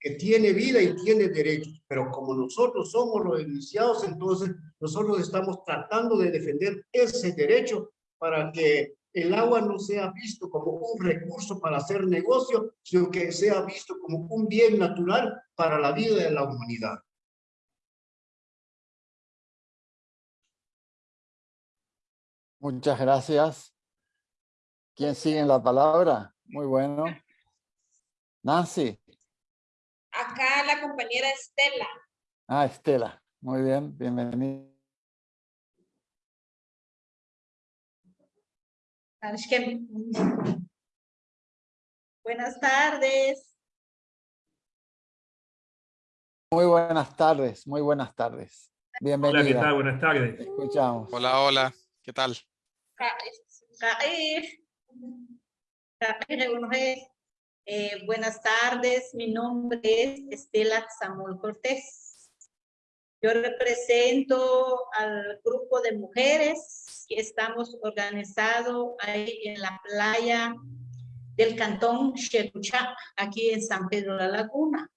que tiene vida y tiene derechos, pero como nosotros somos los iniciados, entonces nosotros estamos tratando de defender ese derecho para que el agua no sea visto como un recurso para hacer negocio, sino que sea visto como un bien natural para la vida de la humanidad. Muchas gracias. ¿Quién sigue en la palabra? Muy bueno. Nancy. Acá la compañera Estela. Ah, Estela. Muy bien, bienvenida. Buenas tardes. Muy buenas tardes, muy buenas tardes. Bienvenida. Hola, ¿qué tal? Buenas tardes. Escuchamos. Hola, hola. ¿Qué tal? Eh, buenas tardes, mi nombre es Estela Samuel Cortés. Yo represento al grupo de mujeres que estamos organizados ahí en la playa del cantón Chetuchá, aquí en San Pedro la Laguna.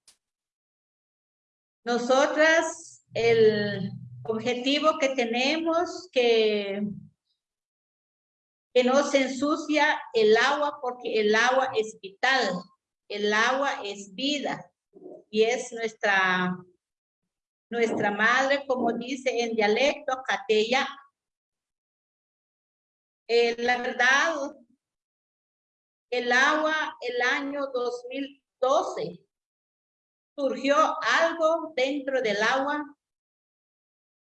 Nosotras, el objetivo que tenemos que que no se ensucia el agua porque el agua es vital, el agua es vida y es nuestra, nuestra madre, como dice en dialecto, Catella. Eh, la verdad, el agua, el año 2012, surgió algo dentro del agua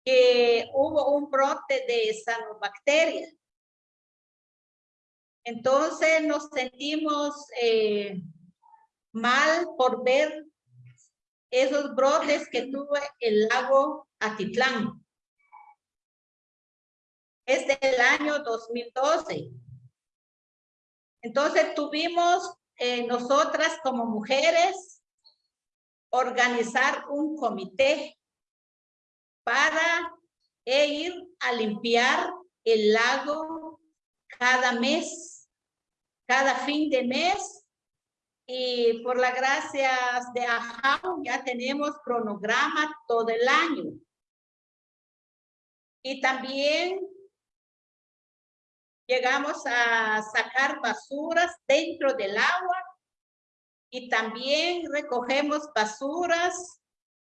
que hubo un brote de sanobacterias entonces nos sentimos eh, mal por ver esos brotes que tuvo el lago Atitlán. Es del año 2012. Entonces tuvimos eh, nosotras como mujeres organizar un comité para ir a limpiar el lago cada mes, cada fin de mes. Y por las gracias de AJAU ya tenemos cronograma todo el año. Y también llegamos a sacar basuras dentro del agua y también recogemos basuras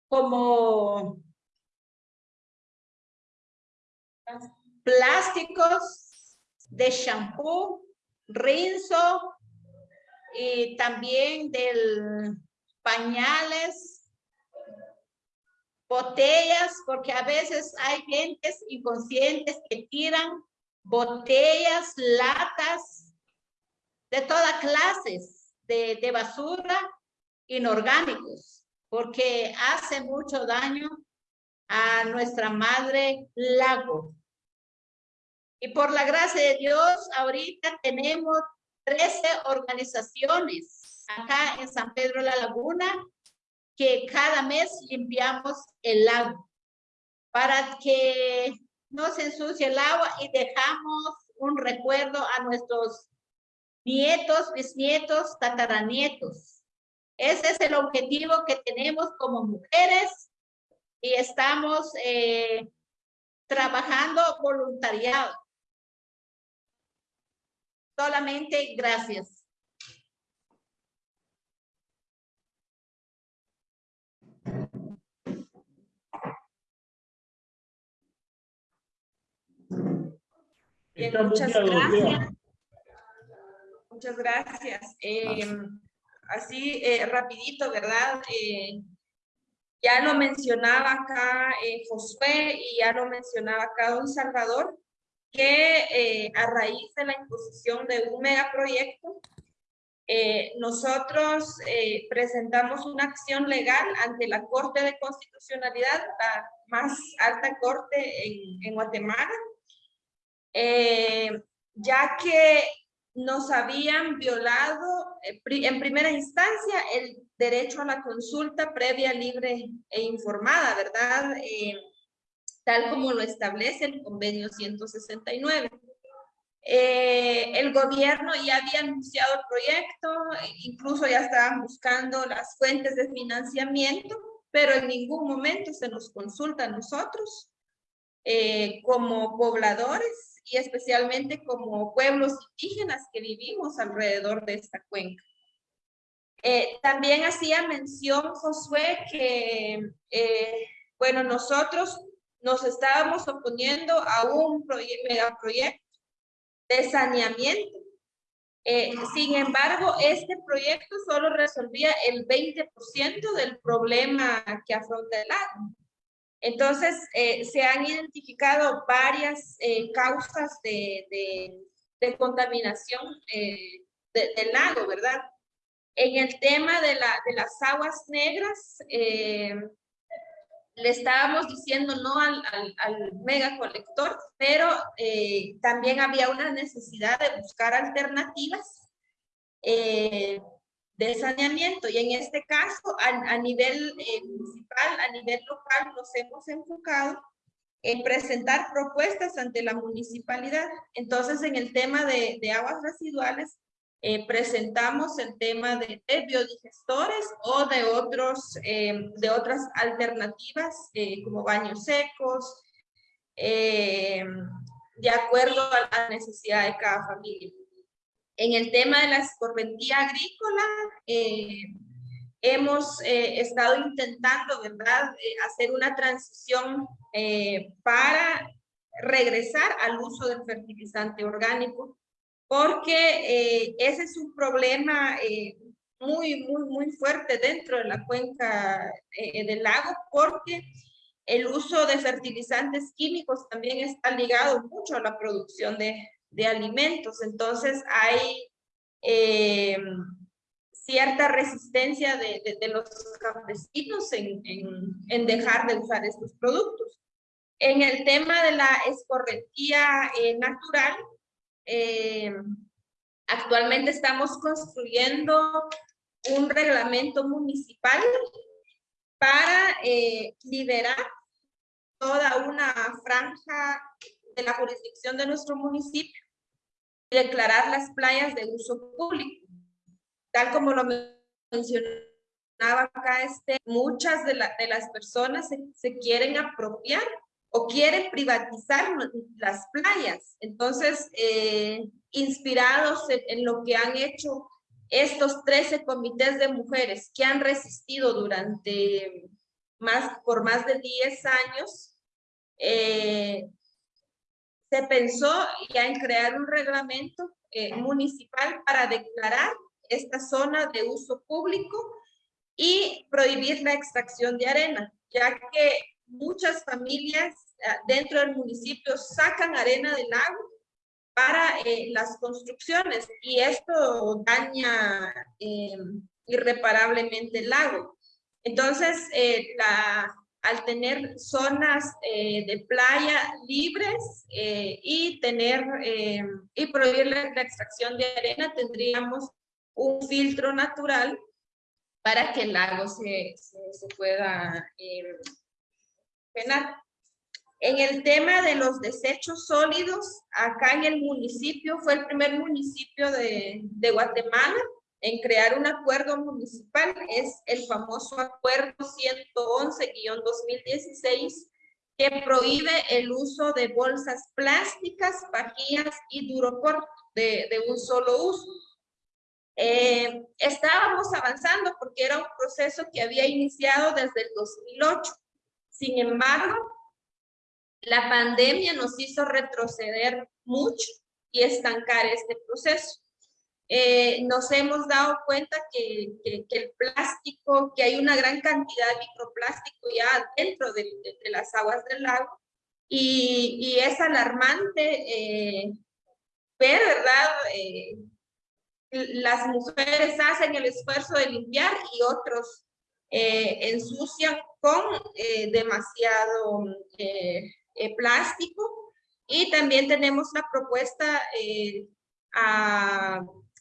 como plásticos de shampoo, rinzo y también del pañales, botellas, porque a veces hay gentes inconscientes que tiran botellas, latas, de todas clases de, de basura inorgánicos, porque hace mucho daño a nuestra madre lago. Y por la gracia de Dios, ahorita tenemos 13 organizaciones acá en San Pedro la Laguna que cada mes limpiamos el lago para que no se ensucie el agua y dejamos un recuerdo a nuestros nietos, bisnietos, tataranietos. Ese es el objetivo que tenemos como mujeres y estamos eh, trabajando voluntariado. Solamente gracias. muchas gracias. Muchas gracias. Em, así, eh, rapidito, ¿verdad? Eh, ya lo mencionaba acá eh, Josué y ya lo mencionaba acá Don Salvador que eh, a raíz de la imposición de un megaproyecto, eh, nosotros eh, presentamos una acción legal ante la Corte de Constitucionalidad, la más alta corte en, en Guatemala, ya que nos habían violado en primera instancia el derecho a la consulta previa, libre e informada, ¿verdad? Tal como lo establece el convenio 169. Eh, el gobierno ya había anunciado el proyecto, incluso ya estaban buscando las fuentes de financiamiento, pero en ningún momento se nos consulta a nosotros eh, como pobladores y especialmente como pueblos indígenas que vivimos alrededor de esta cuenca. Eh, también hacía mención Josué que, bueno, nosotros nos estábamos oponiendo a un megaproyecto de saneamiento. Eh, sin embargo, este proyecto solo resolvía el 20% del problema que afronta el lago. Entonces, eh, se han identificado varias eh, causas de, de, contaminación del lago, ¿verdad? En el tema de, la, de las aguas negras, le estábamos diciendo no al, al, mega colector, pero eh, también había una necesidad de buscar alternativas eh, de saneamiento. Y en este caso, a, nivel eh, municipal, a nivel local, nos hemos enfocado en presentar propuestas ante la municipalidad. Entonces, en el tema de, de aguas residuales, eh, presentamos el tema de, biodigestores o de, otros, eh, de otras alternativas eh, como baños secos, de acuerdo a la necesidad de cada familia. En el tema de la escorrentía agrícola, hemos estado intentando, ¿verdad?, hacer una transición para regresar al uso del fertilizante orgánico porque eh, ese es un problema eh, muy, muy, muy fuerte dentro de la cuenca eh, del lago, porque el uso de fertilizantes químicos también está ligado mucho a la producción de, de alimentos. Entonces hay cierta resistencia de, de, los campesinos en, en, en, dejar de usar estos productos. En el tema de la escorrentía natural, eh, actualmente estamos construyendo un reglamento municipal para eh, liberar toda una franja de la jurisdicción de nuestro municipio y declarar las playas de uso público. Tal como lo mencionaba acá, este, muchas de, las personas se quieren apropiar o quieren privatizar las playas. Entonces, eh, inspirados en, lo que han hecho estos 13 comités de mujeres que han resistido durante más, por más de 10 años, eh, se pensó ya en crear un reglamento eh, municipal para declarar esta zona de uso público y prohibir la extracción de arena, ya que muchas familias ah, dentro del municipio sacan arena del lago para eh, las construcciones y esto daña em, irreparablemente el lago. Entonces, eh, la, al tener zonas eh, de playa libres y tener em, y prohibir la, extracción de arena, tendríamos un filtro natural para que el lago se, se, se pueda em, en el tema de los desechos sólidos, acá en el municipio, fue el primer municipio de, de Guatemala en crear un acuerdo municipal, es el famoso acuerdo 111-2016, que prohíbe el uso de bolsas plásticas, pajillas y duroport de, de un solo uso. Eh, estábamos avanzando porque era un proceso que había iniciado desde el 2008 sin embargo, la pandemia nos hizo retroceder mucho y estancar este proceso. Eh, nos hemos dado cuenta que, el plástico, que hay una gran cantidad de microplástico ya dentro de, las aguas del lago y, es alarmante eh, ver, ¿verdad? Eh, las mujeres hacen el esfuerzo de limpiar y otros ensucian con eh, demasiado eh, eh, plástico. Y también tenemos la propuesta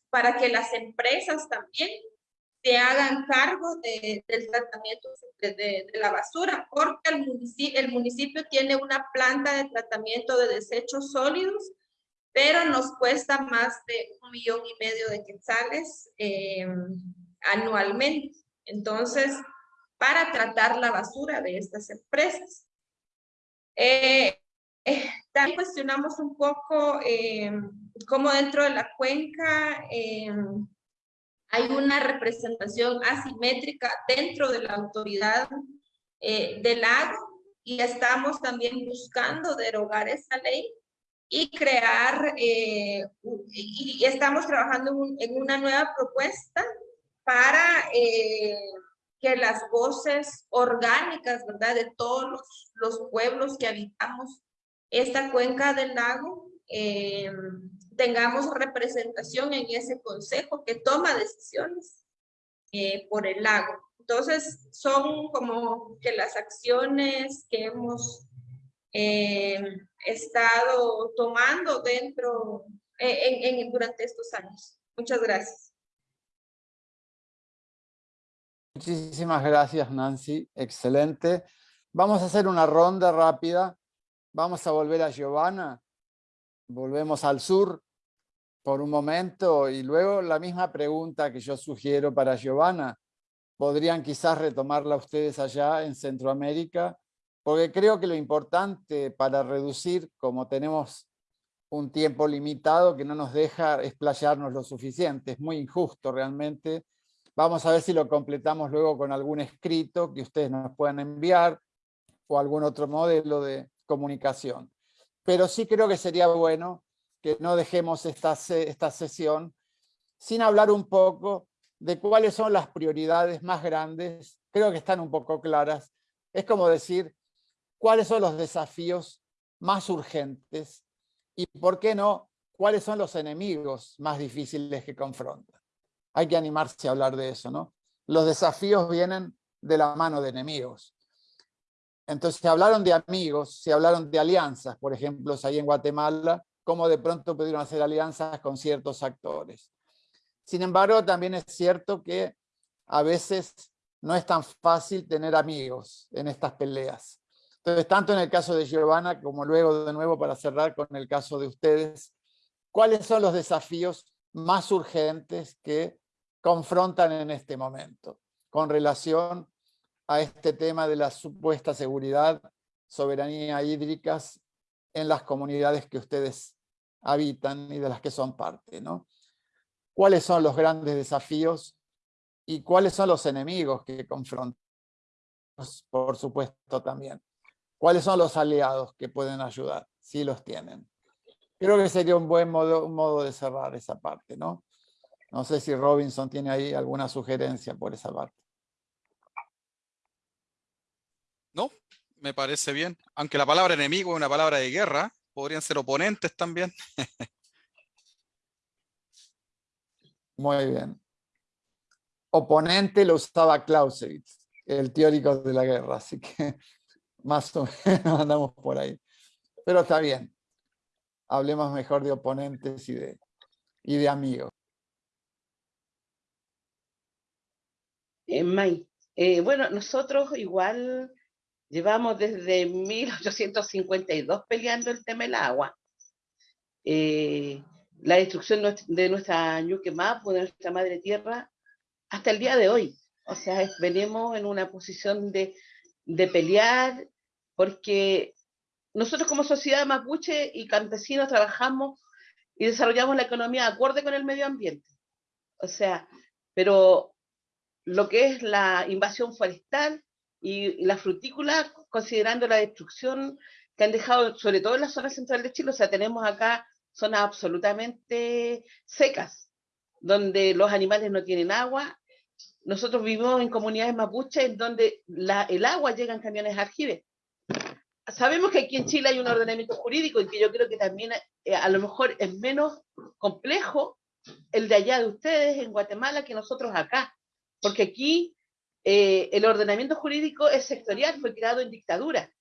para que las empresas también se hagan cargo del tratamiento de, la basura, porque el municipio, el municipio tiene una planta de tratamiento de desechos sólidos, pero nos cuesta más de un millón y medio de quetzales anualmente. Entonces, para tratar la basura de estas empresas. Eh, eh, también cuestionamos un poco eh, cómo dentro de la cuenca hay una representación asimétrica dentro de la autoridad del lago y estamos también buscando derogar esa ley y crear, y, estamos trabajando en una nueva propuesta para que las voces orgánicas, ¿verdad? De todos los, pueblos que habitamos esta cuenca del lago, eh, tengamos representación en ese consejo que toma decisiones eh, por el lago. Entonces, son como que las acciones que hemos eh, estado tomando dentro, eh, en, durante estos años. Muchas gracias. Muchísimas gracias, Nancy. Excelente. Vamos a hacer una ronda rápida. Vamos a volver a Giovanna. Volvemos al sur por un momento y luego la misma pregunta que yo sugiero para Giovanna. Podrían quizás retomarla ustedes allá en Centroamérica, porque creo que lo importante para reducir, como tenemos un tiempo limitado que no nos deja explayarnos lo suficiente, es muy injusto realmente. Vamos a ver si lo completamos luego con algún escrito que ustedes nos puedan enviar o algún otro modelo de comunicación. Pero sí creo que sería bueno que no dejemos esta, esta sesión sin hablar un poco de cuáles son las prioridades más grandes, creo que están un poco claras. Es como decir, cuáles son los desafíos más urgentes y, ¿por qué no?, cuáles son los enemigos más difíciles que confrontan. Hay que animarse a hablar de eso, ¿no? Los desafíos vienen de la mano de enemigos. Entonces, se hablaron de amigos, se hablaron de alianzas, por ejemplo, ahí en Guatemala, cómo de pronto pudieron hacer alianzas con ciertos actores. Sin embargo, también es cierto que a veces no es tan fácil tener amigos en estas peleas. Entonces, tanto en el caso de Giovanna como luego de nuevo para cerrar con el caso de ustedes, ¿cuáles son los desafíos más urgentes que confrontan en este momento con relación a este tema de la supuesta seguridad, soberanía hídricas en las comunidades que ustedes habitan y de las que son parte, ¿no? ¿Cuáles son los grandes desafíos y cuáles son los enemigos que confrontan? Por supuesto también. ¿Cuáles son los aliados que pueden ayudar? Si los tienen. Creo que sería un buen modo, modo de cerrar esa parte, ¿no? No sé si Robinson tiene ahí alguna sugerencia por esa parte. No, me parece bien. Aunque la palabra enemigo es una palabra de guerra, podrían ser oponentes también. Muy bien. Oponente lo usaba Clausewitz, el teórico de la guerra, así que más o menos andamos por ahí. Pero está bien. Hablemos mejor de oponentes y de, y de amigos. Eh, eh, bueno, nosotros igual llevamos desde 1852 peleando el tema del agua. Eh, la destrucción de nuestra Ñuque Mapu, de nuestra madre tierra, hasta el día de hoy. O sea, venimos en una posición de, de pelear porque nosotros como sociedad mapuche y campesinos trabajamos y desarrollamos la economía acorde con el medio ambiente. O sea, pero lo que es la invasión forestal y, la frutícola, considerando la destrucción que han dejado, sobre todo en la zona central de Chile, o sea, tenemos acá zonas absolutamente secas, donde los animales no tienen agua. Nosotros vivimos en comunidades mapuches en donde el agua llega en camiones aljibes. Sabemos que aquí en Chile hay un ordenamiento jurídico y que yo creo que también eh, a lo mejor es menos complejo el de allá de ustedes en Guatemala que nosotros acá, porque aquí eh, el ordenamiento jurídico es sectorial, fue creado en dictadura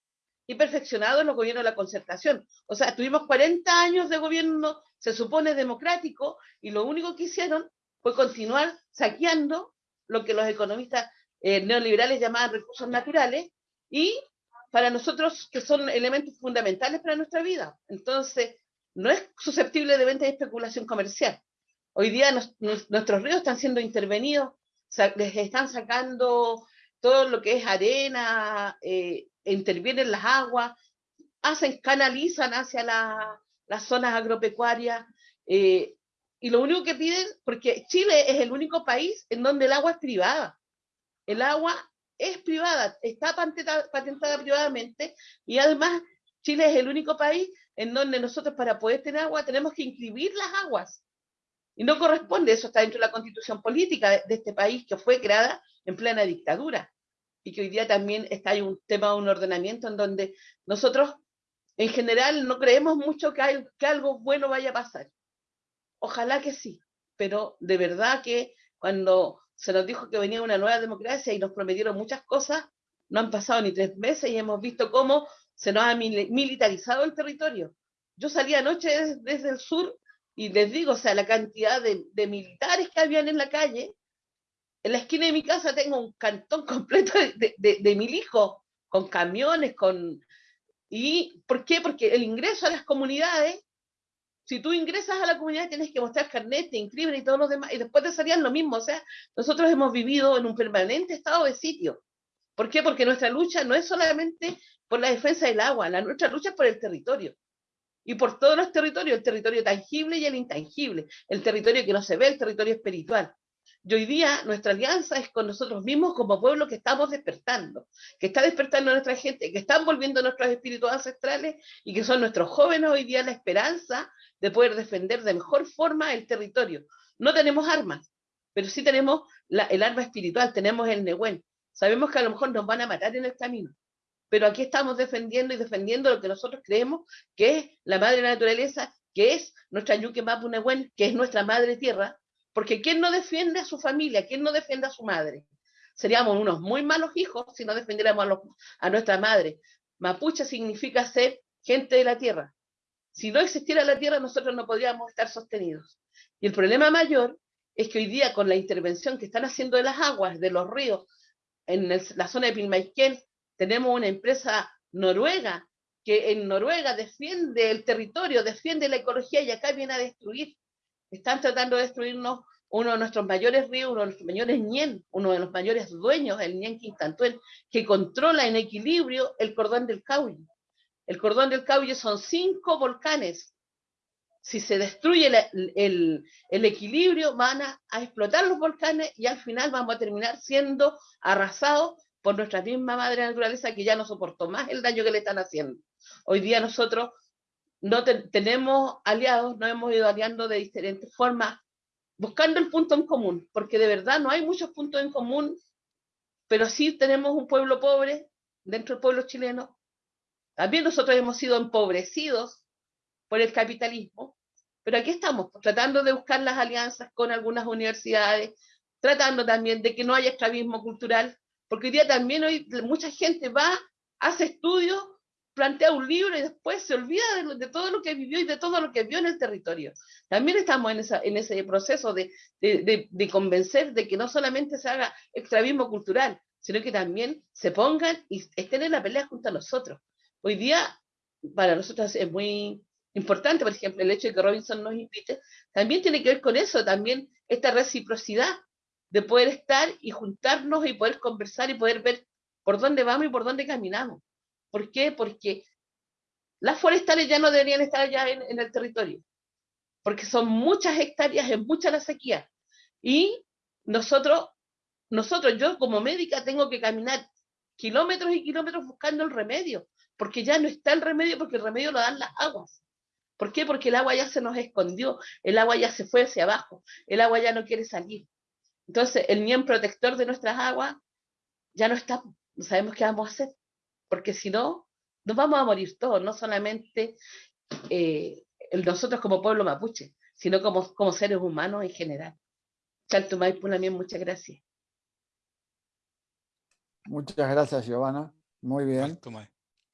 y perfeccionado en los gobiernos de la concertación. O sea, tuvimos 40 años de gobierno, se supone democrático, y lo único que hicieron fue continuar saqueando lo que los economistas eh, neoliberales llamaban recursos naturales y para nosotros que son elementos fundamentales para nuestra vida. Entonces, no es susceptible de venta y especulación comercial. Hoy día nuestros ríos están siendo intervenidos, están sacando todo lo que es arena, eh, intervienen las aguas, hacen, canalizan hacia las zonas agropecuarias, eh, y lo único que piden, porque Chile es el único país en donde el agua es privada. El agua es privada, está patentada, privadamente y además Chile es el único país en donde nosotros para poder tener agua tenemos que inscribir las aguas. Y no corresponde, eso está dentro de la constitución política de, este país que fue creada en plena dictadura y que hoy día también está ahí un tema de un ordenamiento en donde nosotros en general no creemos mucho que, que algo bueno vaya a pasar. Ojalá que sí, pero de verdad que cuando se nos dijo que venía una nueva democracia y nos prometieron muchas cosas, no han pasado ni tres meses y hemos visto cómo se nos ha militarizado el territorio. Yo salí anoche desde, el sur y les digo, o sea, la cantidad de, militares que habían en la calle, en la esquina de mi casa tengo un cantón completo de, de, de mil hijos, con camiones, con... ¿Y por qué? Porque el ingreso a las comunidades si tú ingresas a la comunidad tienes que mostrar carnet, te inscribes y todos los demás, y después te salían lo mismo. O sea, nosotros hemos vivido en un permanente estado de sitio. ¿Por qué? Porque nuestra lucha no es solamente por la defensa del agua, la nuestra lucha es por el territorio. Y por todos los territorios, el territorio tangible y el intangible, el territorio que no se ve, el territorio espiritual. Y hoy día nuestra alianza es con nosotros mismos como pueblo que estamos despertando, que está despertando a nuestra gente, que están volviendo nuestros espíritus ancestrales y que son nuestros jóvenes hoy día la esperanza de poder defender de mejor forma el territorio. No tenemos armas, pero sí tenemos el arma espiritual, tenemos el Nehuen. Sabemos que a lo mejor nos van a matar en el camino, pero aquí estamos defendiendo y defendiendo lo que nosotros creemos que es la madre naturaleza, que es nuestra Yuke Mapu Nehuen, que es nuestra madre tierra, porque ¿quién no defiende a su familia? ¿Quién no defiende a su madre? Seríamos unos muy malos hijos si no defendiéramos a, nuestra madre. Mapuche significa ser gente de la tierra. Si no existiera la tierra, nosotros no podríamos estar sostenidos. Y el problema mayor es que hoy día, con la intervención que están haciendo de las aguas, de los ríos, en la zona de Pilmaiquén, tenemos una empresa noruega que en Noruega defiende el territorio, defiende la ecología y acá viene a destruir están tratando de destruirnos uno de nuestros mayores ríos, uno de nuestros mayores ñen, uno de los mayores dueños, el ñen Quintantuel, que controla en equilibrio el cordón del Caulle. El cordón del Caulle son cinco volcanes. Si se destruye el, equilibrio, van a, explotar los volcanes y al final vamos a terminar siendo arrasados por nuestra misma madre naturaleza que ya no soportó más el daño que le están haciendo. Hoy día nosotros no tenemos aliados, nos hemos ido aliando de diferentes formas, buscando el punto en común, porque de verdad no hay muchos puntos en común, pero sí tenemos un pueblo pobre dentro del pueblo chileno. También nosotros hemos sido empobrecidos por el capitalismo, pero aquí estamos tratando de buscar las alianzas con algunas universidades, tratando también de que no haya esclavismo cultural, porque hoy día también hoy mucha gente va, hace estudios plantea un libro y después se olvida de, todo lo que vivió y de todo lo que vio en el territorio. También estamos en, esa, en ese proceso de, de, convencer de que no solamente se haga extravismo cultural, sino que también se pongan y estén en la pelea junto a nosotros. Hoy día, para nosotros es muy importante, por ejemplo, el hecho de que Robinson nos invite, también tiene que ver con eso, también esta reciprocidad de poder estar y juntarnos y poder conversar y poder ver por dónde vamos y por dónde caminamos. ¿Por qué? Porque las forestales ya no deberían estar allá en, el territorio, porque son muchas hectáreas, en mucha la sequía. Y nosotros, nosotros, yo como médica tengo que caminar kilómetros y kilómetros buscando el remedio, porque ya no está el remedio, porque el remedio lo dan las aguas. ¿Por qué? Porque el agua ya se nos escondió, el agua ya se fue hacia abajo, el agua ya no quiere salir. Entonces, el bien protector de nuestras aguas ya no está, no sabemos qué vamos a hacer porque si no, nos vamos a morir todos, no solamente eh, nosotros como pueblo mapuche, sino como, como seres humanos en general. Chaltumay también, muchas gracias. Muchas gracias, Giovanna. Muy bien.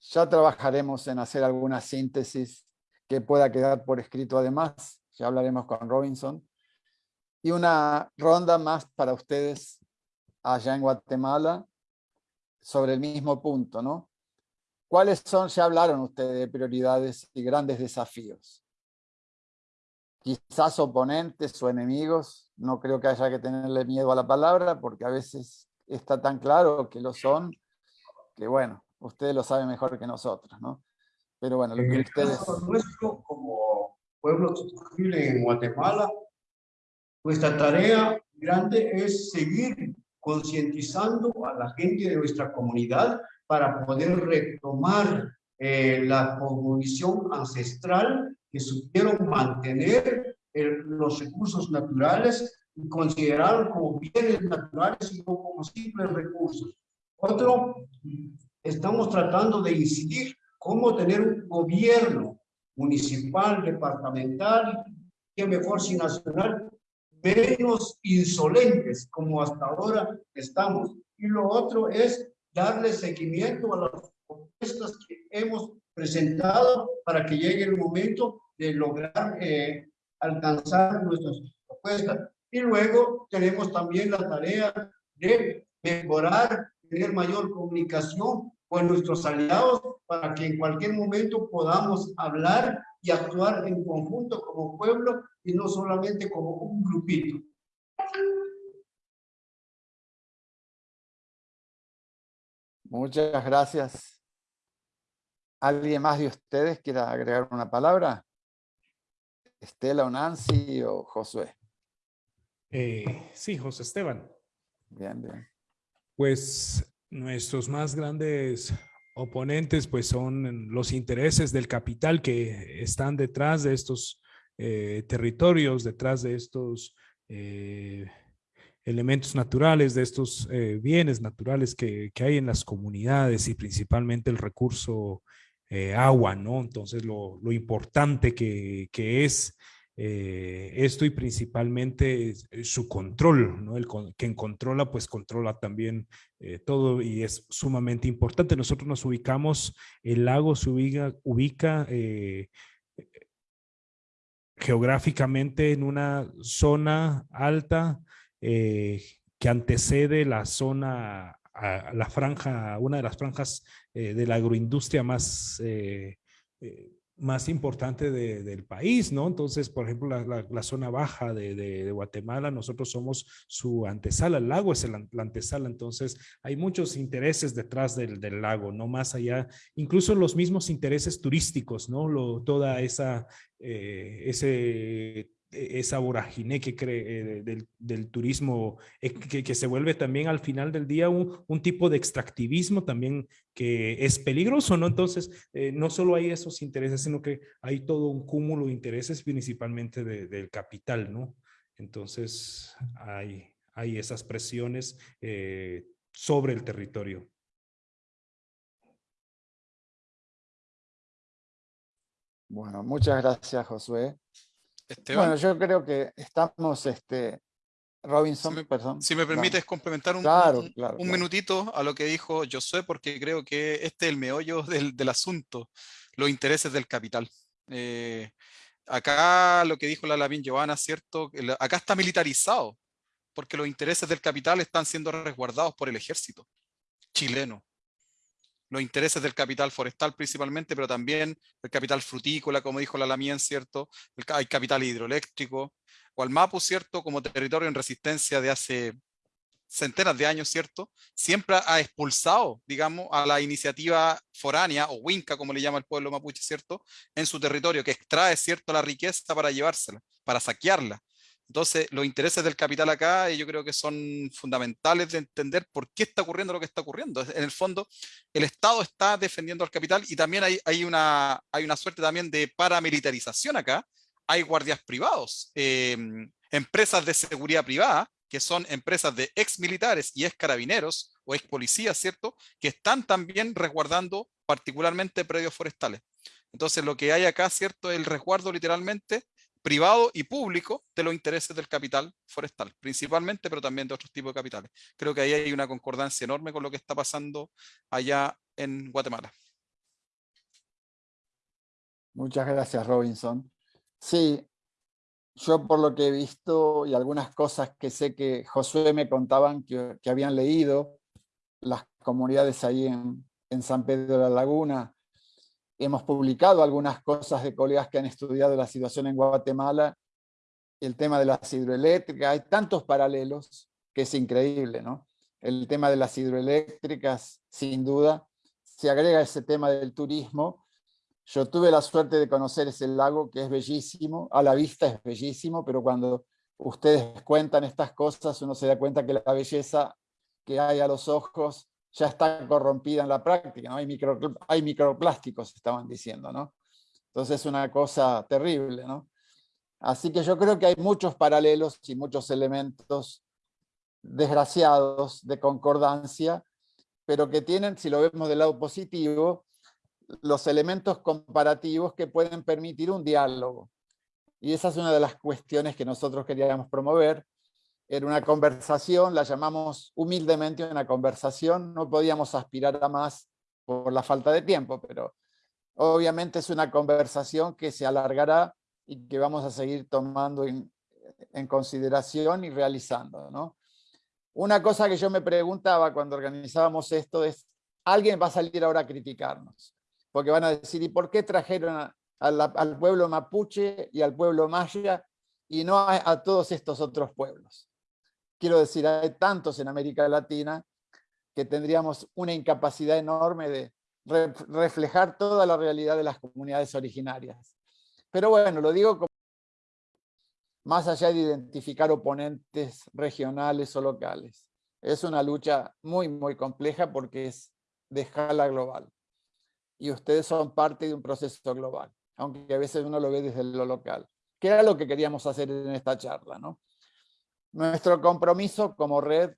Ya trabajaremos en hacer alguna síntesis que pueda quedar por escrito además. Ya hablaremos con Robinson. Y una ronda más para ustedes allá en Guatemala sobre el mismo punto, ¿no? ¿Cuáles son, ya hablaron ustedes de prioridades y grandes desafíos? Quizás oponentes o enemigos, no creo que haya que tenerle miedo a la palabra, porque a veces está tan claro que lo son, que bueno, ustedes lo saben mejor que nosotros, ¿no? Pero bueno, lo que ustedes... nuestro, como pueblo en Guatemala, nuestra tarea grande es seguir concientizando a la gente de nuestra comunidad para poder retomar eh, la condición ancestral que supieron mantener los recursos naturales y considerar como bienes naturales y no como simples recursos. Otro, estamos tratando de incidir cómo tener un gobierno municipal, departamental, que mejor si nacional, menos insolentes como hasta ahora estamos. Y lo otro es darle seguimiento a las propuestas que hemos presentado para que llegue el momento de lograr eh, alcanzar nuestras propuestas. Y luego tenemos también la tarea de mejorar, tener mayor comunicación con nuestros aliados para que en cualquier momento podamos hablar y actuar en conjunto como pueblo y no solamente como un grupito. Muchas gracias. ¿Alguien más de ustedes quiera agregar una palabra? Estela o Nancy o Josué. Eh, sí, José Esteban. Bien, bien. Pues nuestros más grandes oponentes pues son los intereses del capital que están detrás de estos eh, territorios, detrás de estos eh, elementos naturales, de estos eh, bienes naturales que, hay en las comunidades y principalmente el recurso agua, ¿no? Entonces lo, importante que, que es eh, esto y principalmente eh, su control, ¿no? Quien controla, pues controla también eh, todo y es sumamente importante. Nosotros nos ubicamos, el lago se ubica, geográficamente en una zona alta que antecede la zona, a la franja, una de las franjas de la agroindustria más más importante del país, ¿no? Entonces, por ejemplo, la, zona baja de, Guatemala, nosotros somos su antesala, el lago es la antesala, entonces hay muchos intereses detrás del, lago, no más allá, incluso los mismos intereses turísticos, ¿no? Toda esa, eh, ese esa vorágine que cree eh, del, turismo, eh, que, se vuelve también al final del día un, tipo de extractivismo también que es peligroso, ¿no? Entonces, eh, no solo hay esos intereses, sino que hay todo un cúmulo de intereses principalmente del capital, ¿no? Entonces, hay, hay esas presiones sobre el territorio. Bueno, muchas gracias, Josué. Bueno, yo creo que estamos, este, Robinson, si me, perdón. Si me permites complementar un, un, minutito a lo que dijo Josué, porque creo que este es el meollo del, del asunto, los intereses del capital. Eh, acá lo que dijo la Lavín Giovanna, ¿cierto? Acá está militarizado, porque los intereses del capital están siendo resguardados por el ejército chileno los intereses del capital forestal principalmente, pero también el capital frutícola, como dijo la Lamien, ¿cierto? hay capital hidroeléctrico, o al ¿cierto? Como territorio en resistencia de hace centenas de años, ¿cierto? Siempre ha expulsado, digamos, a la iniciativa foránea, o Winca, como le llama el pueblo mapuche, ¿cierto? En su territorio, que extrae, ¿cierto?, la riqueza para llevársela, para saquearla. Entonces, los intereses del capital acá yo creo que son fundamentales de entender por qué está ocurriendo lo que está ocurriendo. En el fondo, el Estado está defendiendo al capital y también hay, una, hay una suerte también de paramilitarización acá. Hay guardias privados, em, empresas de seguridad privada, que son empresas de ex militares y ex carabineros o ex policías, ¿cierto? Que están también resguardando particularmente predios forestales. Entonces, lo que hay acá, ¿cierto? El resguardo literalmente privado y público de los intereses del capital forestal, principalmente, pero también de otros tipos de capitales. Creo que ahí hay una concordancia enorme con lo que está pasando allá en Guatemala. Muchas gracias, Robinson. Sí, yo por lo que he visto y algunas cosas que sé que Josué me contaban que, habían leído, las comunidades ahí en, en San Pedro de la Laguna, hemos publicado algunas cosas de colegas que han estudiado la situación en Guatemala, el tema de las hidroeléctricas, hay tantos paralelos que es increíble, ¿no? El tema de las hidroeléctricas, sin duda, se agrega ese tema del turismo. Yo tuve la suerte de conocer ese lago que es bellísimo, a la vista es bellísimo, pero cuando ustedes cuentan estas cosas uno se da cuenta que la belleza que hay a los ojos ya está corrompida en la práctica, ¿no? hay, micro, hay microplásticos, estaban diciendo, ¿no? Entonces es una cosa terrible, ¿no? Así que yo creo que hay muchos paralelos y muchos elementos desgraciados de concordancia, pero que tienen, si lo vemos del lado positivo, los elementos comparativos que pueden permitir un diálogo. Y esa es una de las cuestiones que nosotros queríamos promover. Era una conversación, la llamamos humildemente una conversación, no podíamos aspirar a más por la falta de tiempo, pero obviamente es una conversación que se alargará y que vamos a seguir tomando en, consideración y realizando. ¿no? Una cosa que yo me preguntaba cuando organizábamos esto es, alguien va a salir ahora a criticarnos, porque van a decir, ¿y por qué trajeron al pueblo mapuche y al pueblo maya y no a, todos estos otros pueblos? Quiero decir, hay tantos en América Latina que tendríamos una incapacidad enorme de reflejar toda la realidad de las comunidades originarias. Pero bueno, lo digo como más allá de identificar oponentes regionales o locales. Es una lucha muy, muy compleja porque es de escala global. Y ustedes son parte de un proceso global, aunque a veces uno lo ve desde lo local. Que era lo que queríamos hacer en esta charla. ¿no? Nuestro compromiso como red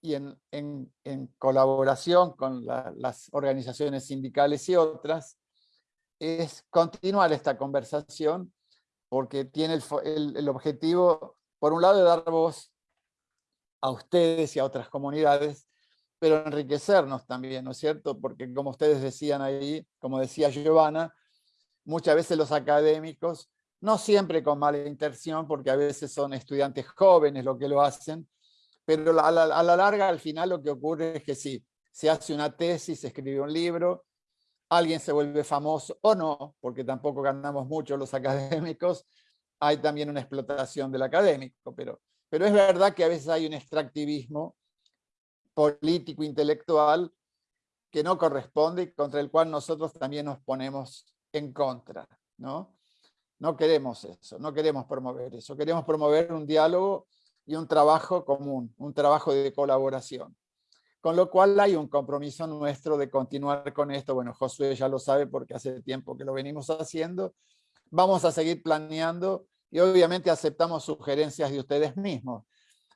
y en, en, colaboración con las organizaciones sindicales y otras, es continuar esta conversación porque tiene el, el, objetivo, por un lado, de dar voz a ustedes y a otras comunidades, pero enriquecernos también, ¿no es cierto? Porque como ustedes decían ahí, como decía Giovanna, muchas veces los académicos, no siempre con mala intención, porque a veces son estudiantes jóvenes lo que lo hacen, pero a la, a la larga, al final, lo que ocurre es que sí, se hace una tesis, se escribe un libro, alguien se vuelve famoso o no, porque tampoco ganamos mucho los académicos, hay también una explotación del académico, pero, pero es verdad que a veces hay un extractivismo político, intelectual, que no corresponde y contra el cual nosotros también nos ponemos en contra. ¿no? No queremos eso, no queremos promover eso, queremos promover un diálogo y un trabajo común, un trabajo de colaboración. Con lo cual hay un compromiso nuestro de continuar con esto. Bueno, Josué ya lo sabe porque hace tiempo que lo venimos haciendo. Vamos a seguir planeando y obviamente aceptamos sugerencias de ustedes mismos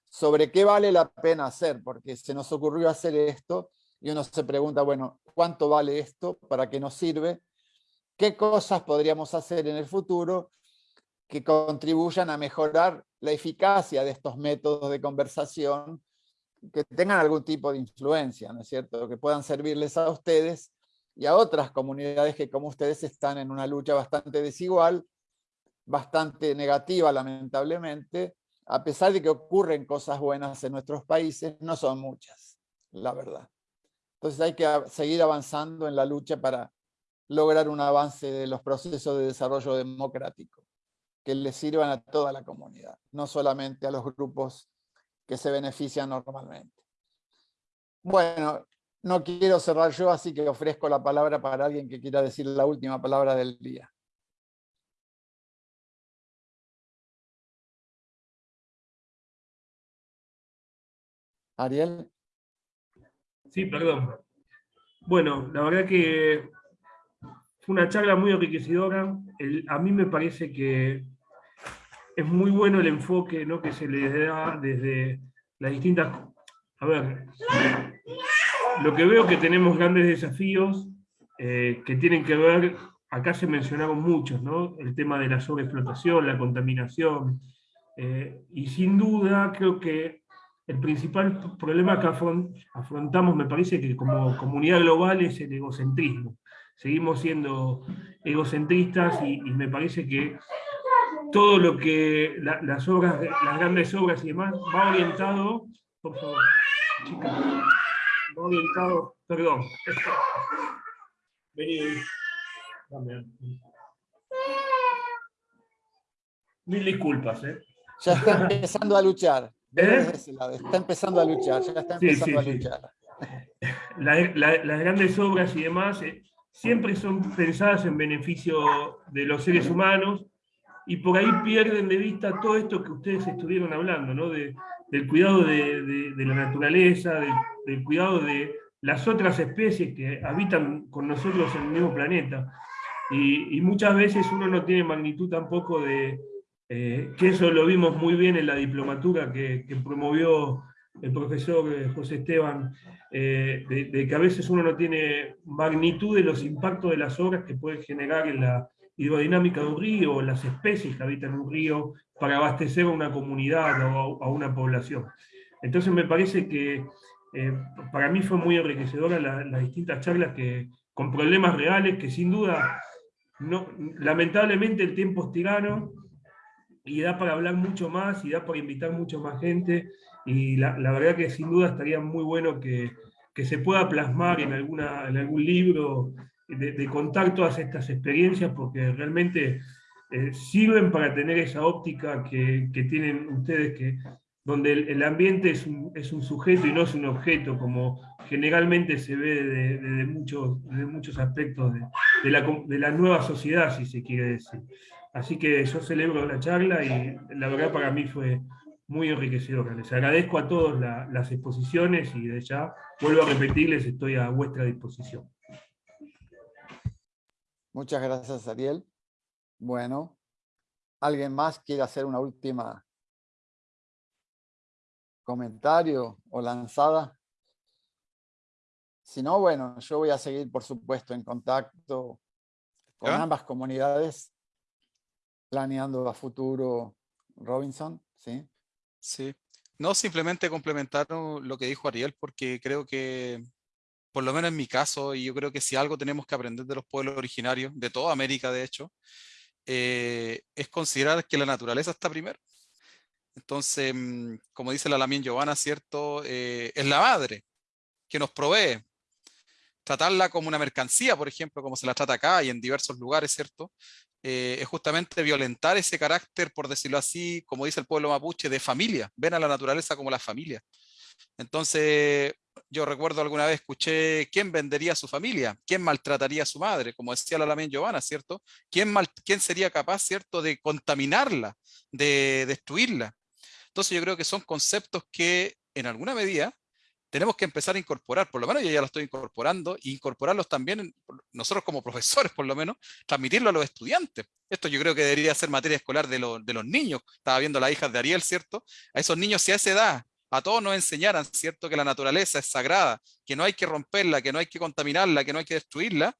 sobre qué vale la pena hacer, porque se nos ocurrió hacer esto y uno se pregunta, bueno, ¿cuánto vale esto? ¿Para qué nos sirve? ¿Qué cosas podríamos hacer en el futuro que contribuyan a mejorar la eficacia de estos métodos de conversación que tengan algún tipo de influencia, ¿no es cierto? Que puedan servirles a ustedes y a otras comunidades que como ustedes están en una lucha bastante desigual, bastante negativa lamentablemente, a pesar de que ocurren cosas buenas en nuestros países, no son muchas, la verdad. Entonces hay que seguir avanzando en la lucha para lograr un avance de los procesos de desarrollo democrático, que les sirvan a toda la comunidad, no solamente a los grupos que se benefician normalmente. Bueno, no quiero cerrar yo, así que ofrezco la palabra para alguien que quiera decir la última palabra del día. Ariel. Sí, perdón. Bueno, la verdad que una charla muy enriquecedora. a mí me parece que es muy bueno el enfoque ¿no? que se le da desde las distintas... A ver, lo que veo que tenemos grandes desafíos eh, que tienen que ver, acá se mencionaron muchos, ¿no? el tema de la sobreexplotación, la contaminación, eh, y sin duda creo que el principal problema que afrontamos, me parece que como comunidad global, es el egocentrismo. Seguimos siendo egocentristas y me parece que todo lo que las obras, las grandes obras y demás, va orientado, por favor, chicas, va orientado, perdón, vení, Mil disculpas, ¿eh? Ya está empezando a luchar. ¿Eh? Está empezando a luchar, ya está empezando a luchar. las grandes obras y demás eh, siempre son pensadas en beneficio de los seres humanos, y por ahí pierden de vista todo esto que ustedes estuvieron hablando, ¿no? de, del cuidado de, de, la naturaleza, del cuidado de las otras especies que habitan con nosotros en el mismo planeta. Y, muchas veces uno no tiene magnitud tampoco de, eh, que eso lo vimos muy bien en la diplomatura que, que promovió el profesor eh, José Esteban, eh, de, que a veces uno no tiene magnitud de los impactos de las obras que puede generar en la, hidrodinámica de un río, las especies que habitan un río, para abastecer a una comunidad o a una población. Entonces me parece que eh, para mí fue muy enriquecedora las distintas charlas que, con problemas reales que sin duda, no, lamentablemente el tiempo es y da para hablar mucho más y da para invitar mucho más gente y la, verdad que sin duda estaría muy bueno que, se pueda plasmar en, alguna, en algún libro de, contar todas estas experiencias porque realmente eh, sirven para tener esa óptica que, que, tienen ustedes que donde el, ambiente es un, es un, sujeto y no es un objeto, como generalmente se ve de, muchos, de muchos aspectos de, la, de la nueva sociedad, si se quiere decir. Así que yo celebro la charla y la verdad para mí fue muy enriquecedora. Les agradezco a todos las exposiciones y de ya vuelvo a repetirles, estoy a vuestra disposición. Muchas gracias, Ariel. Bueno, ¿alguien más quiere hacer una última comentario o lanzada? Si no, bueno, yo voy a seguir, por supuesto, en contacto con ambas comunidades, planeando a futuro Robinson, ¿sí? Sí. No, simplemente complementar lo que dijo Ariel, porque creo que, por lo menos en mi caso, y yo creo que si algo tenemos que aprender de los pueblos originarios, de toda América de hecho, eh, es considerar que la naturaleza está primero. Entonces, mm, como dice la Lamien Giovanna, ¿cierto? Eh, es la madre que nos provee. Tratarla como una mercancía, por ejemplo, como se la trata acá y en diversos lugares, ¿cierto? Eh, es justamente violentar ese carácter, por decirlo así, como dice el pueblo mapuche, de familia. Ven a la naturaleza como la familia. Entonces, yo recuerdo alguna vez escuché, ¿quién vendería a su familia? ¿Quién maltrataría a su madre? Como decía la Lamien Giovanna, ¿cierto? ¿Quién, mal, ¿Quién sería capaz, ¿cierto?, de contaminarla, de destruirla. Entonces yo creo que son conceptos que en alguna medida tenemos que empezar a incorporar, por lo menos yo ya lo estoy incorporando, e incorporarlos también, nosotros como profesores por lo menos, transmitirlo a los estudiantes. Esto yo creo que debería ser materia escolar de, los niños. Estaba viendo las hijas de Ariel, ¿cierto? A esos niños si a esa edad a todos nos enseñaran, ¿cierto? Que la naturaleza es sagrada, que no hay que romperla, que no hay que contaminarla, que no hay que destruirla,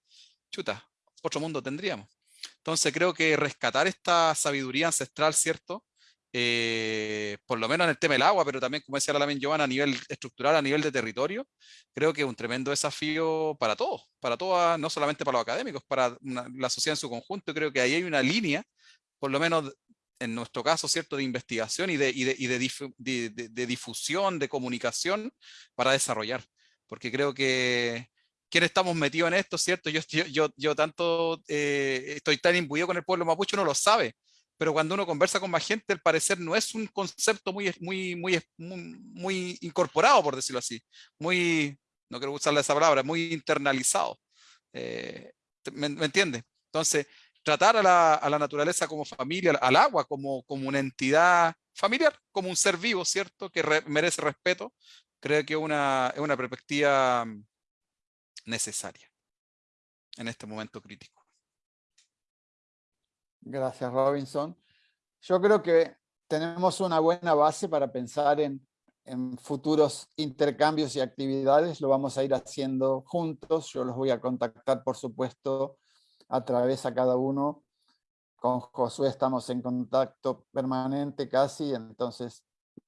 chuta, otro mundo tendríamos. Entonces creo que rescatar esta sabiduría ancestral, ¿cierto? Eh, por lo menos en el tema del agua, pero también, como decía la Giovanna, a nivel estructural, a nivel de territorio, creo que es un tremendo desafío para todos, para todas, no solamente para los académicos, para la sociedad en su conjunto. Creo que ahí hay una línea, por lo menos en nuestro caso, ¿cierto?, de investigación y de, y de, y de, de difusión, de comunicación para desarrollar. Porque creo que quienes estamos metidos en esto, ¿cierto? Yo, yo, yo, tanto eh, estoy tan imbuido con el pueblo mapuche, uno lo sabe, pero cuando uno conversa con más gente, al parecer no es un concepto muy, muy, muy, muy, incorporado, por decirlo así, muy, no quiero usarle esa palabra, muy internalizado. Eh, ¿me, entiende? Entonces, tratar a la, a la, naturaleza como familia, al agua como, como una entidad familiar, como un ser vivo, ¿cierto? Que merece respeto, creo que una, es una perspectiva necesaria en este momento crítico. Gracias, Robinson. Yo creo que tenemos una buena base para pensar en, futuros intercambios y actividades. Lo vamos a ir haciendo juntos. Yo los voy a contactar, por supuesto, a través a cada uno. Con Josué estamos en contacto permanente casi, entonces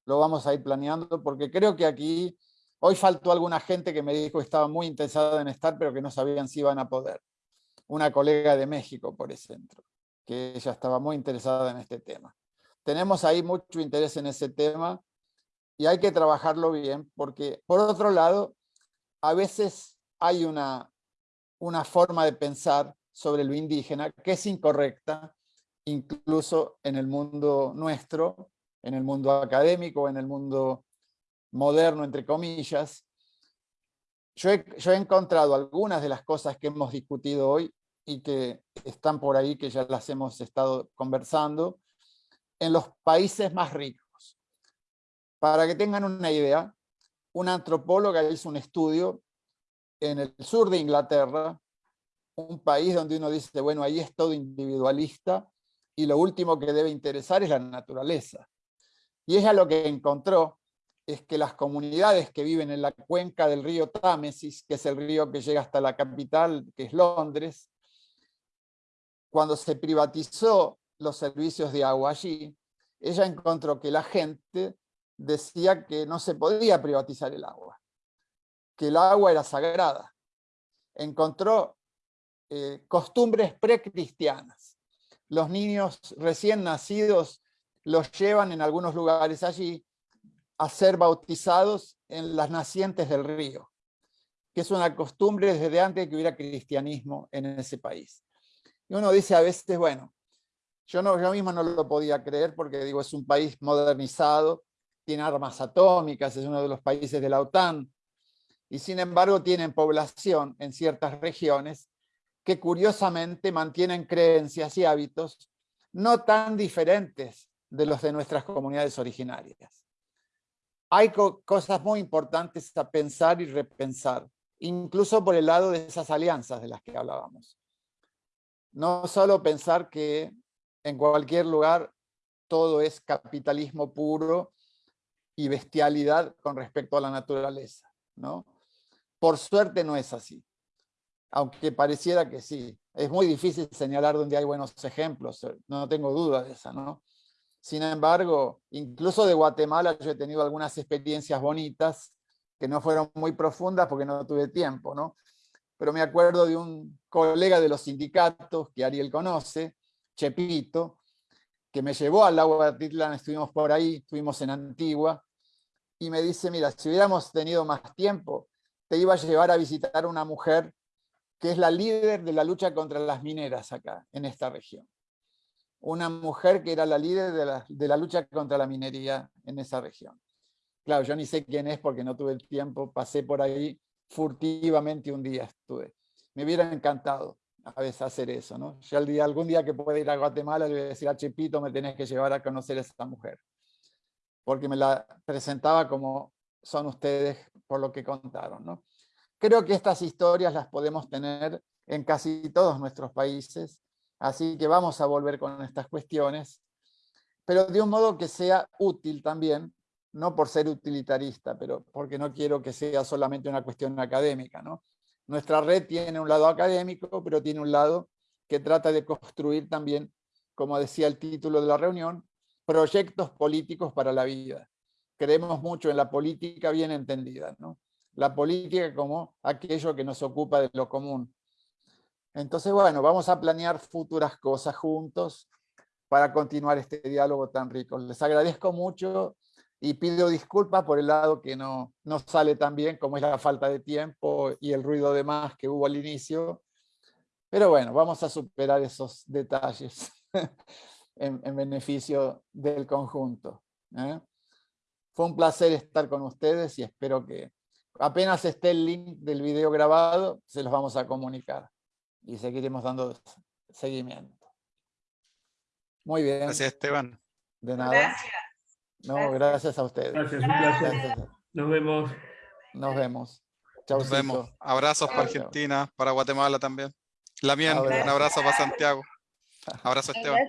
lo vamos a ir planeando, porque creo que aquí, hoy faltó alguna gente que me dijo que estaba muy interesada en estar, pero que no sabían si iban a poder. Una colega de México, por ejemplo que ella estaba muy interesada en este tema. Tenemos ahí mucho interés en ese tema y hay que trabajarlo bien porque, por otro lado, a veces hay una, una forma de pensar sobre lo indígena que es incorrecta, incluso en el mundo nuestro, en el mundo académico, en el mundo moderno, entre comillas. Yo yo he encontrado algunas de las cosas que hemos discutido hoy y que están por ahí, que ya las hemos estado conversando, en los países más ricos. Para que tengan una idea, una antropóloga hizo un estudio en el sur de Inglaterra, un país donde uno dice, bueno, ahí es todo individualista y lo último que debe interesar es la naturaleza. Y ella lo que encontró es que las comunidades que viven en la cuenca del río Támesis, que es el río que llega hasta la capital, que es Londres, cuando se privatizó los servicios de agua allí, ella encontró que la gente decía que no se podía privatizar el agua, que el agua era sagrada. Encontró eh, costumbres precristianas. Los niños recién nacidos los llevan en algunos lugares allí a ser bautizados en las nacientes del río, que es una costumbre desde antes de que hubiera cristianismo en ese país. Y uno dice a veces, bueno, yo, no, yo mismo no lo podía creer porque digo, es un país modernizado, tiene armas atómicas, es uno de los países de la OTAN, y sin embargo tienen población en ciertas regiones que curiosamente mantienen creencias y hábitos no tan diferentes de los de nuestras comunidades originarias. Hay cosas muy importantes a pensar y repensar, incluso por el lado de esas alianzas de las que hablábamos. No solo pensar que en cualquier lugar todo es capitalismo puro y bestialidad con respecto a la naturaleza. ¿no? Por suerte no es así, aunque pareciera que sí. Es muy difícil señalar donde hay buenos ejemplos, no tengo duda de esa. ¿no? Sin embargo, incluso de Guatemala yo he tenido algunas experiencias bonitas que no fueron muy profundas porque no tuve tiempo, ¿no? Pero me acuerdo de un colega de los sindicatos que Ariel conoce, Chepito, que me llevó al lago de Atitlán, estuvimos por ahí, estuvimos en Antigua, y me dice, mira, si hubiéramos tenido más tiempo, te iba a llevar a visitar una mujer que es la líder de la lucha contra las mineras acá, en esta región. Una mujer que era la líder de la, de la lucha contra la minería en esa región. Claro, yo ni sé quién es porque no tuve el tiempo, pasé por ahí furtivamente un día estuve. Me hubiera encantado a veces hacer eso, ¿no? Yo el día, algún día que pueda ir a Guatemala le voy a decir a Chepito, me tenés que llevar a conocer a esta mujer. Porque me la presentaba como son ustedes por lo que contaron, ¿no? Creo que estas historias las podemos tener en casi todos nuestros países, así que vamos a volver con estas cuestiones, pero de un modo que sea útil también, no por ser utilitarista, pero porque no quiero que sea solamente una cuestión académica, ¿no? Nuestra red tiene un lado académico, pero tiene un lado que trata de construir también, como decía el título de la reunión, proyectos políticos para la vida. Creemos mucho en la política bien entendida, ¿no? La política como aquello que nos ocupa de lo común. Entonces, bueno, vamos a planear futuras cosas juntos para continuar este diálogo tan rico. Les agradezco mucho y pido disculpas por el lado que no, no sale tan bien, como es la falta de tiempo y el ruido de más que hubo al inicio. Pero bueno, vamos a superar esos detalles en, beneficio del conjunto. ¿eh? Fue un placer estar con ustedes y espero que apenas esté el link del video grabado, se los vamos a comunicar y seguiremos dando seguimiento. Muy bien. Gracias, Esteban. De nada. Gracias. No, gracias a ustedes. Gracias, un placer. Nos vemos. Nos vemos. Chau, Nos vemos. Abrazos para Argentina, para Guatemala también. La mía, un abrazo para Santiago. Abrazo, Esteban.